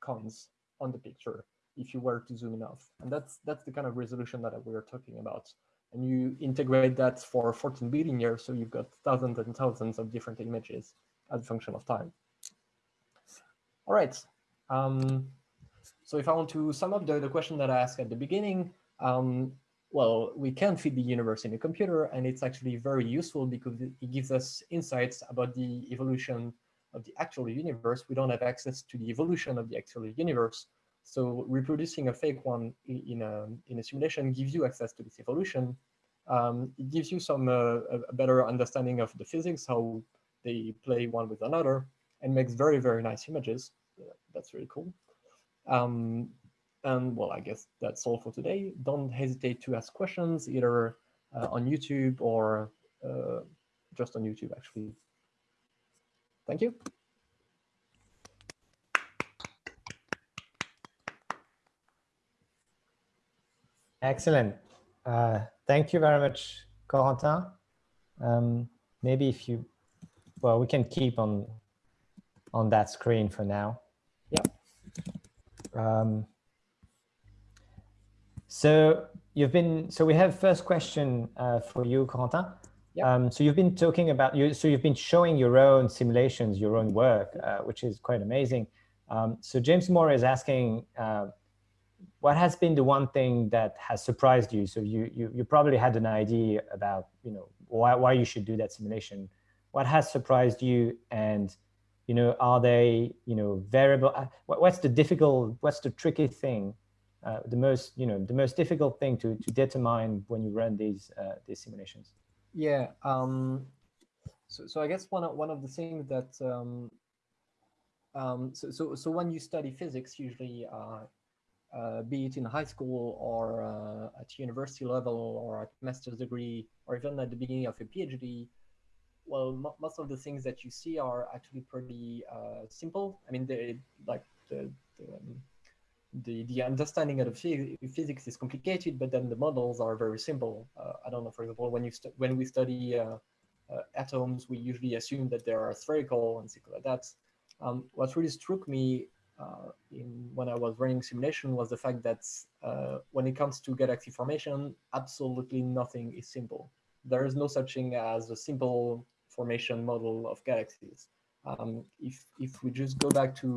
coins on the picture if you were to zoom enough. And that's that's the kind of resolution that we are talking about and you integrate that for 14 billion years, so you've got thousands and thousands of different images as a function of time. All right. Um, so if I want to sum up the, the question that I asked at the beginning, um, well, we can fit the universe in a computer, and it's actually very useful because it gives us insights about the evolution of the actual universe. We don't have access to the evolution of the actual universe, so reproducing a fake one in a, in a simulation gives you access to this evolution. Um, it gives you some uh, a better understanding of the physics, how they play one with another, and makes very, very nice images. That's really cool. Um, and well, I guess that's all for today. Don't hesitate to ask questions either uh, on YouTube or uh, just on YouTube, actually. Thank you. Excellent. Uh, thank you very much, Corentin. Um, maybe if you, well, we can keep on on that screen for now. Yeah. Um, so you've been, so we have first question uh, for you, Corentin. Yeah. Um, so you've been talking about you, so you've been showing your own simulations, your own work, uh, which is quite amazing. Um, so James Moore is asking, uh, what has been the one thing that has surprised you? So you, you, you probably had an idea about, you know, why, why you should do that simulation. What has surprised you and, you know, are they, you know, variable? Uh, what, what's the difficult, what's the tricky thing, uh, the most, you know, the most difficult thing to, to determine when you run these, uh, these simulations? Yeah. Um, so, so I guess one of, one of the things that, um, um, so, so, so when you study physics, usually uh, uh, be it in high school or uh, at university level or at master's degree or even at the beginning of a PhD, well, most of the things that you see are actually pretty uh, simple. I mean, they, like the, the, the, understanding of the physics is complicated, but then the models are very simple. Uh, I don't know, for example, when you when we study uh, uh, atoms, we usually assume that they are spherical and things like that. um, what really struck me uh, in when I was running simulation was the fact that uh, when it comes to galaxy formation, absolutely nothing is simple. There is no such thing as a simple formation model of galaxies. Um, if if we just go back to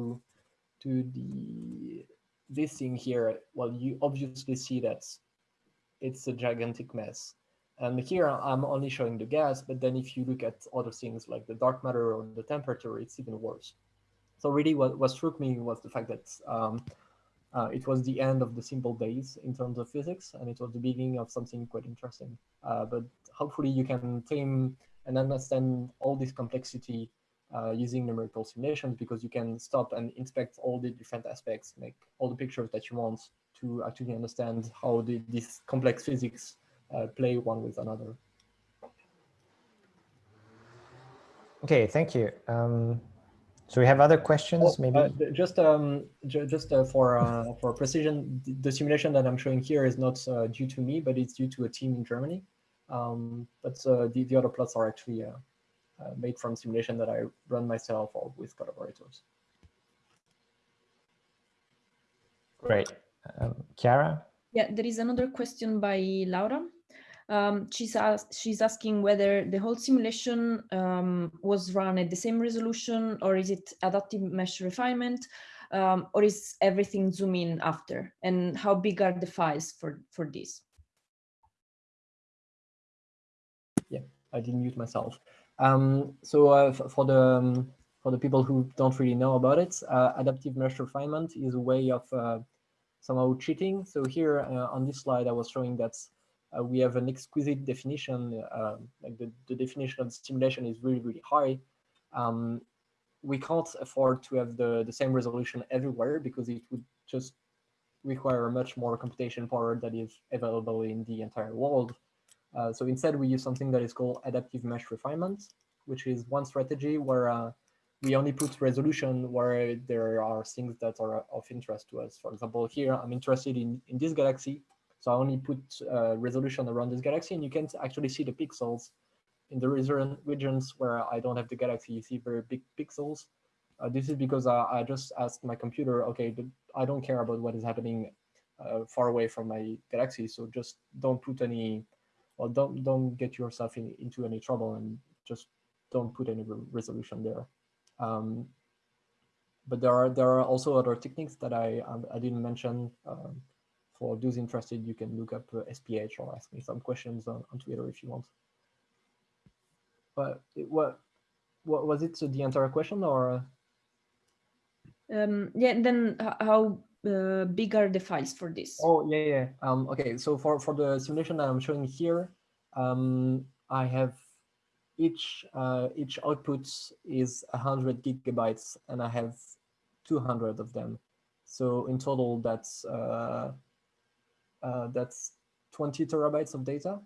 to the this thing here, well, you obviously see that it's a gigantic mess. And here I'm only showing the gas, but then if you look at other things like the dark matter or the temperature, it's even worse. So really what, what struck me was the fact that um, uh, it was the end of the simple days in terms of physics, and it was the beginning of something quite interesting. Uh, but hopefully you can tame and understand all this complexity uh, using numerical simulations because you can stop and inspect all the different aspects, make all the pictures that you want to actually understand how the, this complex physics uh, play one with another. Okay, thank you. Um, so we have other questions, oh, maybe? Uh, just um, ju just uh, for uh, for precision, the, the, simulation that I'm showing here is not uh, due to me, but it's due to a team in Germany. Um, but uh, the, the other plots are actually uh, made from simulation that I run myself or with collaborators. Great. Um, Chiara? Yeah, there is another question by Laura. Um, she's, she's asking whether the whole simulation um, was run at the same resolution or is it adaptive mesh refinement um, or is everything zoom in after and how big are the files for, for this? Yeah, I didn't mute myself. Um, so uh, for the um, for the people who don't really know about it, uh, adaptive mesh refinement is a way of uh, somehow cheating. So here uh, on this slide, I was showing that uh, we have an exquisite definition, uh, like the, the definition of the simulation is really, really high. Um, we can't afford to have the, the same resolution everywhere because it would just require much more computation power that is available in the entire world. Uh, so instead, we use something that is called adaptive mesh refinement, which is one strategy where uh, we only put resolution where there are things that are of interest to us. For example, here I'm interested in, in this galaxy, so I only put uh, resolution around this galaxy and you can actually see the pixels in the regions where I don't have the galaxy, you see very big pixels. Uh, this is because I, I, just asked my computer, okay, I don't care about what is happening uh, far away from my galaxy, so just don't put any, well, don't don't get yourself in, into any trouble and just don't put any re resolution there. Um, but there are there are also other techniques that I I didn't mention. Um, for those interested, you can look up uh, SPH or ask me some questions on, on Twitter if you want. But it, what, what was it to the entire question or? Um, yeah, then how uh, big are the files for this? Oh, yeah, yeah. Um, okay, so for, for the simulation that I'm showing here, um, I have each uh, each output is 100 gigabytes and I have 200 of them. So in total, that's uh, uh, that's 20 terabytes of data,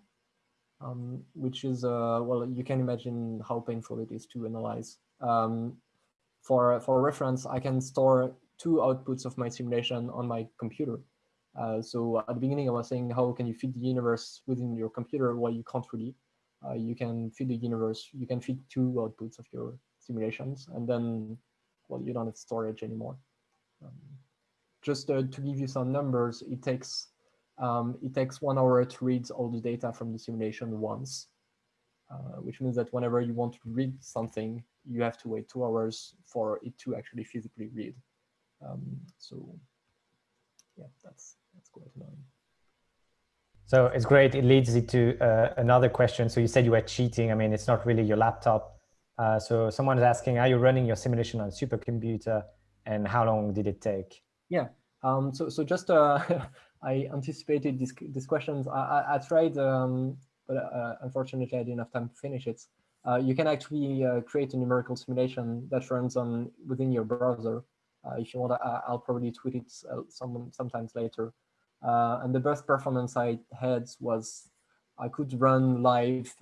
um, which is, uh, well, you can imagine how painful it is to analyze. Um, for, for reference, I can store two outputs of my simulation on my computer. Uh, so at the beginning, I was saying, how can you fit the universe within your computer? Well, you can't really. Uh, you can fit the universe, you can fit two outputs of your simulations, and then, well, you don't have storage anymore. Um, just uh, to give you some numbers, it takes um, it takes one hour to read all the data from the simulation once, uh, which means that whenever you want to read something, you have to wait two hours for it to actually physically read. Um, so yeah, that's, that's quite annoying. So it's great. It leads you to uh, another question. So you said you were cheating. I mean, it's not really your laptop. Uh, so someone is asking, are you running your simulation on a supercomputer and how long did it take? Yeah. Um, so, so just uh, [LAUGHS] I anticipated these these questions. I, I, I tried, um, but uh, unfortunately I didn't have time to finish it. Uh, you can actually uh, create a numerical simulation that runs on within your browser. Uh, if you want, I, I'll probably tweet it uh, some sometimes later. Uh, and the best performance I had was I could run live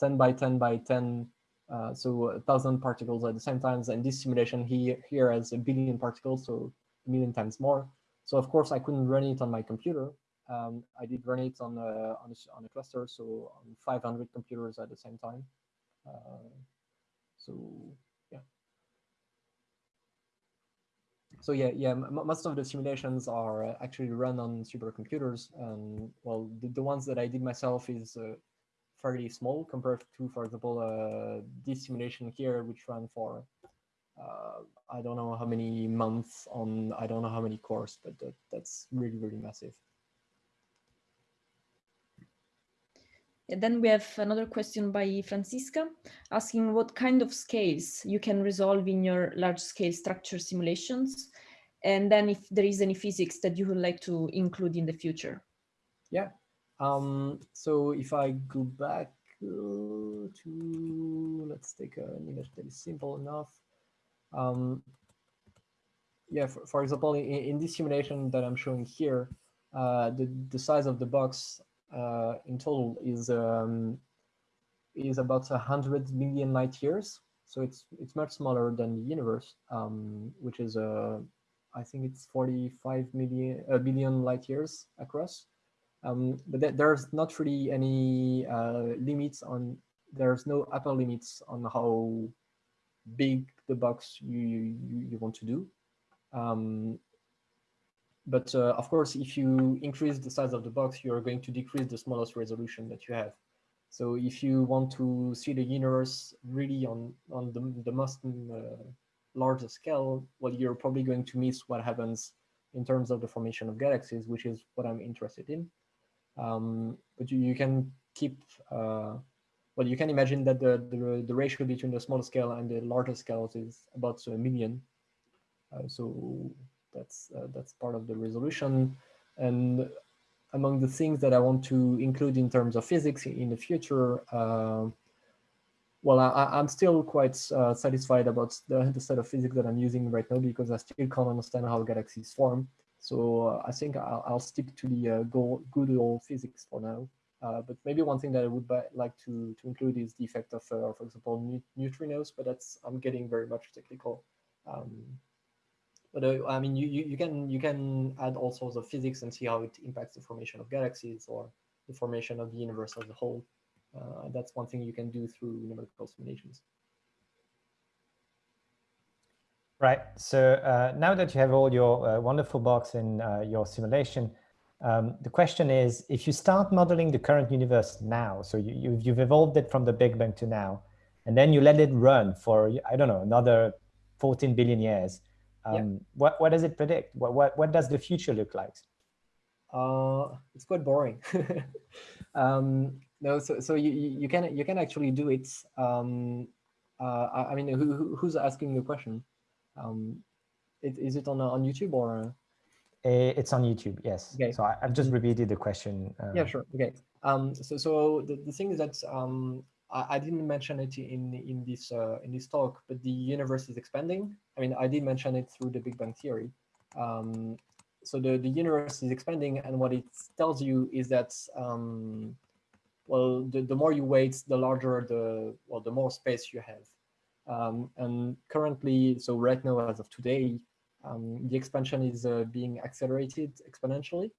10 by 10 by 10 uh, so a thousand particles at the same time. And this simulation here, here has a billion particles, so a million times more. So of course I couldn't run it on my computer. Um, I did run it on a, on a, on a cluster, so on 500 computers at the same time. Uh, so yeah. So yeah, yeah, most of the simulations are uh, actually run on supercomputers. And well, the, the ones that I did myself is uh, fairly small compared to, for example, uh, this simulation here, which ran for uh, I don't know how many months on I don't know how many cores, but that, that's really really massive. And then we have another question by Francisca asking what kind of scales you can resolve in your large scale structure simulations. And then if there is any physics that you would like to include in the future. Yeah. Um, so if I go back uh, to, let's take an image that is simple enough. Um, yeah, for, for example, in, in, this simulation that I'm showing here, uh, the, the size of the box uh, in total is um, is about 100 million light years. So it's it's much smaller than the universe, um, which is, uh, I think it's 45 million, uh, billion light years across. Um, but th there's not really any uh, limits on, there's no upper limits on how big the box you, you, you want to do. Um, but uh, of course, if you increase the size of the box, you're going to decrease the smallest resolution that you have. So if you want to see the universe really on, on the, the most uh, largest scale, well, you're probably going to miss what happens in terms of the formation of galaxies, which is what I'm interested in. Um, but you, you can keep, uh, well, you can imagine that the, the, the ratio between the smaller scale and the larger scales is about a million. Uh, so that's uh, that's part of the resolution. And among the things that I want to include in terms of physics in the future, uh, well, I, am still quite uh, satisfied about the, the set of physics that I'm using right now because I still can't understand how galaxies form. So uh, I think I'll, I'll, stick to the uh, good old physics for now. Uh, but maybe one thing that I would like to, to include is the effect of, uh, for example, neutrinos, but that's I'm getting very much technical. Um, but uh, I mean, you, you, you can you can add all sorts of physics and see how it impacts the formation of galaxies or the formation of the universe as a whole. Uh, that's one thing you can do through numerical simulations. Right. So uh, now that you have all your uh, wonderful box in uh, your simulation, um, the question is, if you start modeling the current universe now, so you, you've, you've evolved it from the Big Bang to now, and then you let it run for, I don't know, another 14 billion years, um, yeah. what, what does it predict? What, what, what does the future look like? Uh, it's quite boring. [LAUGHS] um, no, so, so you, you can you can actually do it. Um, uh, I, mean, who, who's asking the question? Um, it, is it on on YouTube or? It's on YouTube, yes. Okay. So I, have just repeated the question. Um, yeah, sure. Okay. Um, so so the, the thing is that um, I, I didn't mention it in in this uh, in this talk, but the universe is expanding. I mean, I did mention it through the Big Bang Theory. Um, so the, the universe is expanding, and what it tells you is that, um, well, the, the more you wait, the larger the, well, the more space you have. Um, and currently, so right now, as of today, um, the expansion is uh, being accelerated exponentially,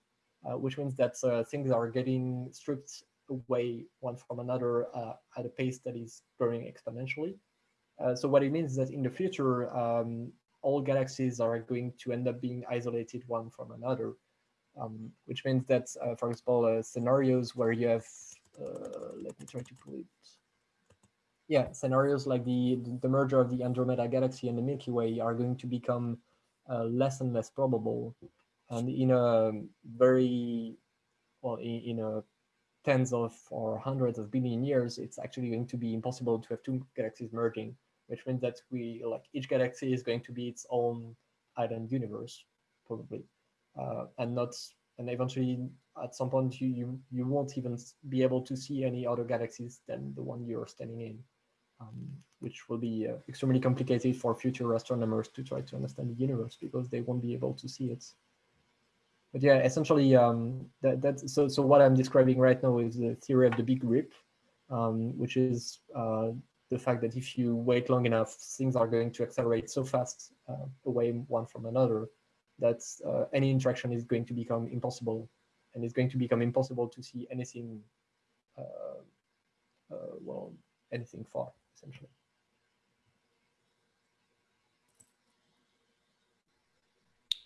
uh, which means that uh, things are getting stripped away one from another uh, at a pace that is growing exponentially. Uh, so what it means is that in the future, um, all galaxies are going to end up being isolated one from another, um, which means that, uh, for example, uh, scenarios where you have, uh, let me try to pull it. Yeah, scenarios like the, the merger of the Andromeda galaxy and the Milky Way are going to become uh, less and less probable. And in a very, well, in, in a tens of or hundreds of billion years, it's actually going to be impossible to have two galaxies merging which means that we like each galaxy is going to be its own island universe, probably, uh, and not and eventually at some point you, you you won't even be able to see any other galaxies than the one you're standing in, um, which will be uh, extremely complicated for future astronomers to try to understand the universe because they won't be able to see it. But yeah, essentially, um, that that's so so what I'm describing right now is the theory of the Big Rip, um, which is uh, the fact that if you wait long enough, things are going to accelerate so fast uh, away one from another that uh, any interaction is going to become impossible and it's going to become impossible to see anything, uh, uh well, anything far, essentially.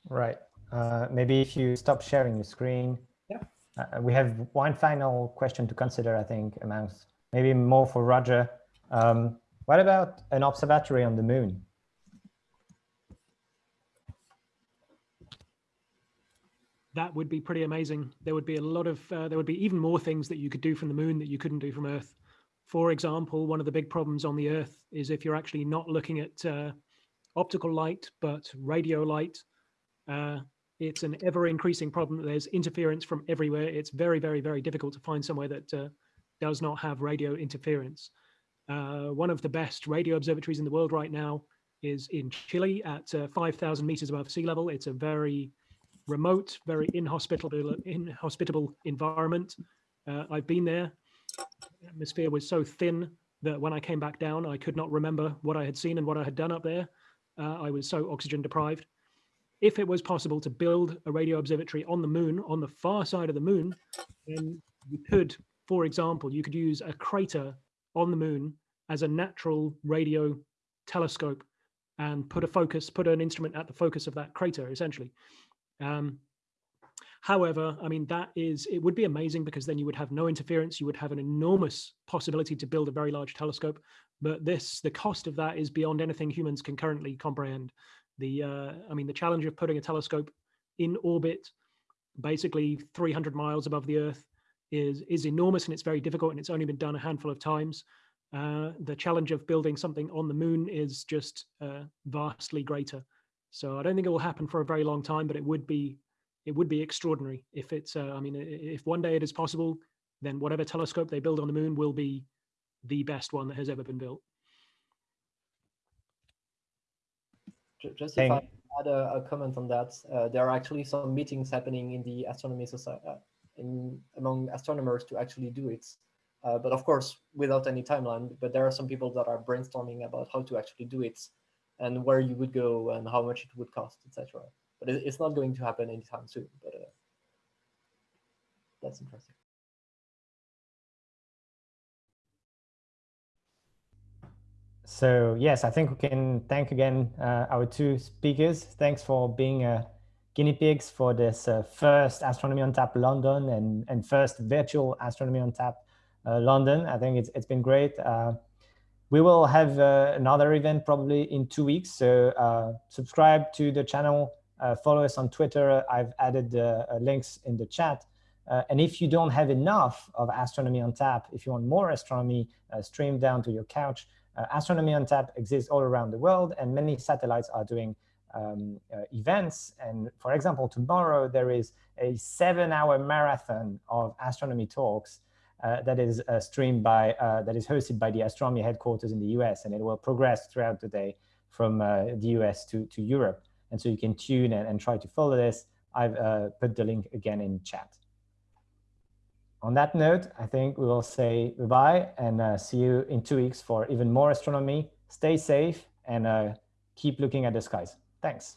Right. Uh, maybe if you stop sharing the screen. Yeah. Uh, we have one final question to consider, I think, amongst maybe more for Roger. Um, what about an observatory on the moon? That would be pretty amazing. There would be a lot of, uh, there would be even more things that you could do from the moon that you couldn't do from Earth. For example, one of the big problems on the Earth is if you're actually not looking at uh, optical light, but radio light, uh, it's an ever increasing problem. There's interference from everywhere. It's very, very, very difficult to find somewhere that uh, does not have radio interference. Uh, one of the best radio observatories in the world right now is in Chile at uh, 5,000 meters above sea level. It's a very remote, very inhospitable, inhospitable environment. Uh, I've been there. The atmosphere was so thin that when I came back down, I could not remember what I had seen and what I had done up there. Uh, I was so oxygen deprived. If it was possible to build a radio observatory on the moon, on the far side of the moon, then you could, for example, you could use a crater on the moon as a natural radio telescope and put a focus, put an instrument at the focus of that crater, essentially. Um, however, I mean, that is, it would be amazing because then you would have no interference. You would have an enormous possibility to build a very large telescope. But this, the cost of that is beyond anything humans can currently comprehend. The, uh, I mean, the challenge of putting a telescope in orbit, basically 300 miles above the Earth, is is enormous and it's very difficult and it's only been done a handful of times. Uh, the challenge of building something on the moon is just uh, vastly greater. So I don't think it will happen for a very long time, but it would be it would be extraordinary if it's. Uh, I mean, if one day it is possible, then whatever telescope they build on the moon will be the best one that has ever been built. Just if I add a, a comment on that, uh, there are actually some meetings happening in the astronomy society, uh, in among astronomers to actually do it. Uh, but of course, without any timeline. But there are some people that are brainstorming about how to actually do it, and where you would go and how much it would cost, etc. But it, it's not going to happen anytime soon. But uh, that's interesting. So yes, I think we can thank again uh, our two speakers. Thanks for being uh, guinea pigs for this uh, first Astronomy on Tap London and, and first virtual Astronomy on Tap uh, London. I think it's, it's been great. Uh, we will have uh, another event probably in two weeks. So subscribe to the channel, follow us on Twitter. I've added the links in the chat. Uh, and if you don't have enough of Astronomy on Tap, if you want more astronomy uh, streamed down to your couch, astronomy on tap exists all around the world, and many satellites are doing um, uh, events. And for example, tomorrow there is a seven-hour marathon of astronomy talks uh, that is uh, streamed by, uh, that is hosted by the astronomy headquarters in the US, and it will progress throughout the day from uh, the US to, to Europe. And so you can tune and, and try to follow this. I've put the link again in chat on that note, I think we will say goodbye and uh, see you in two weeks for even more astronomy. Stay safe and uh, keep looking at the skies. Thanks.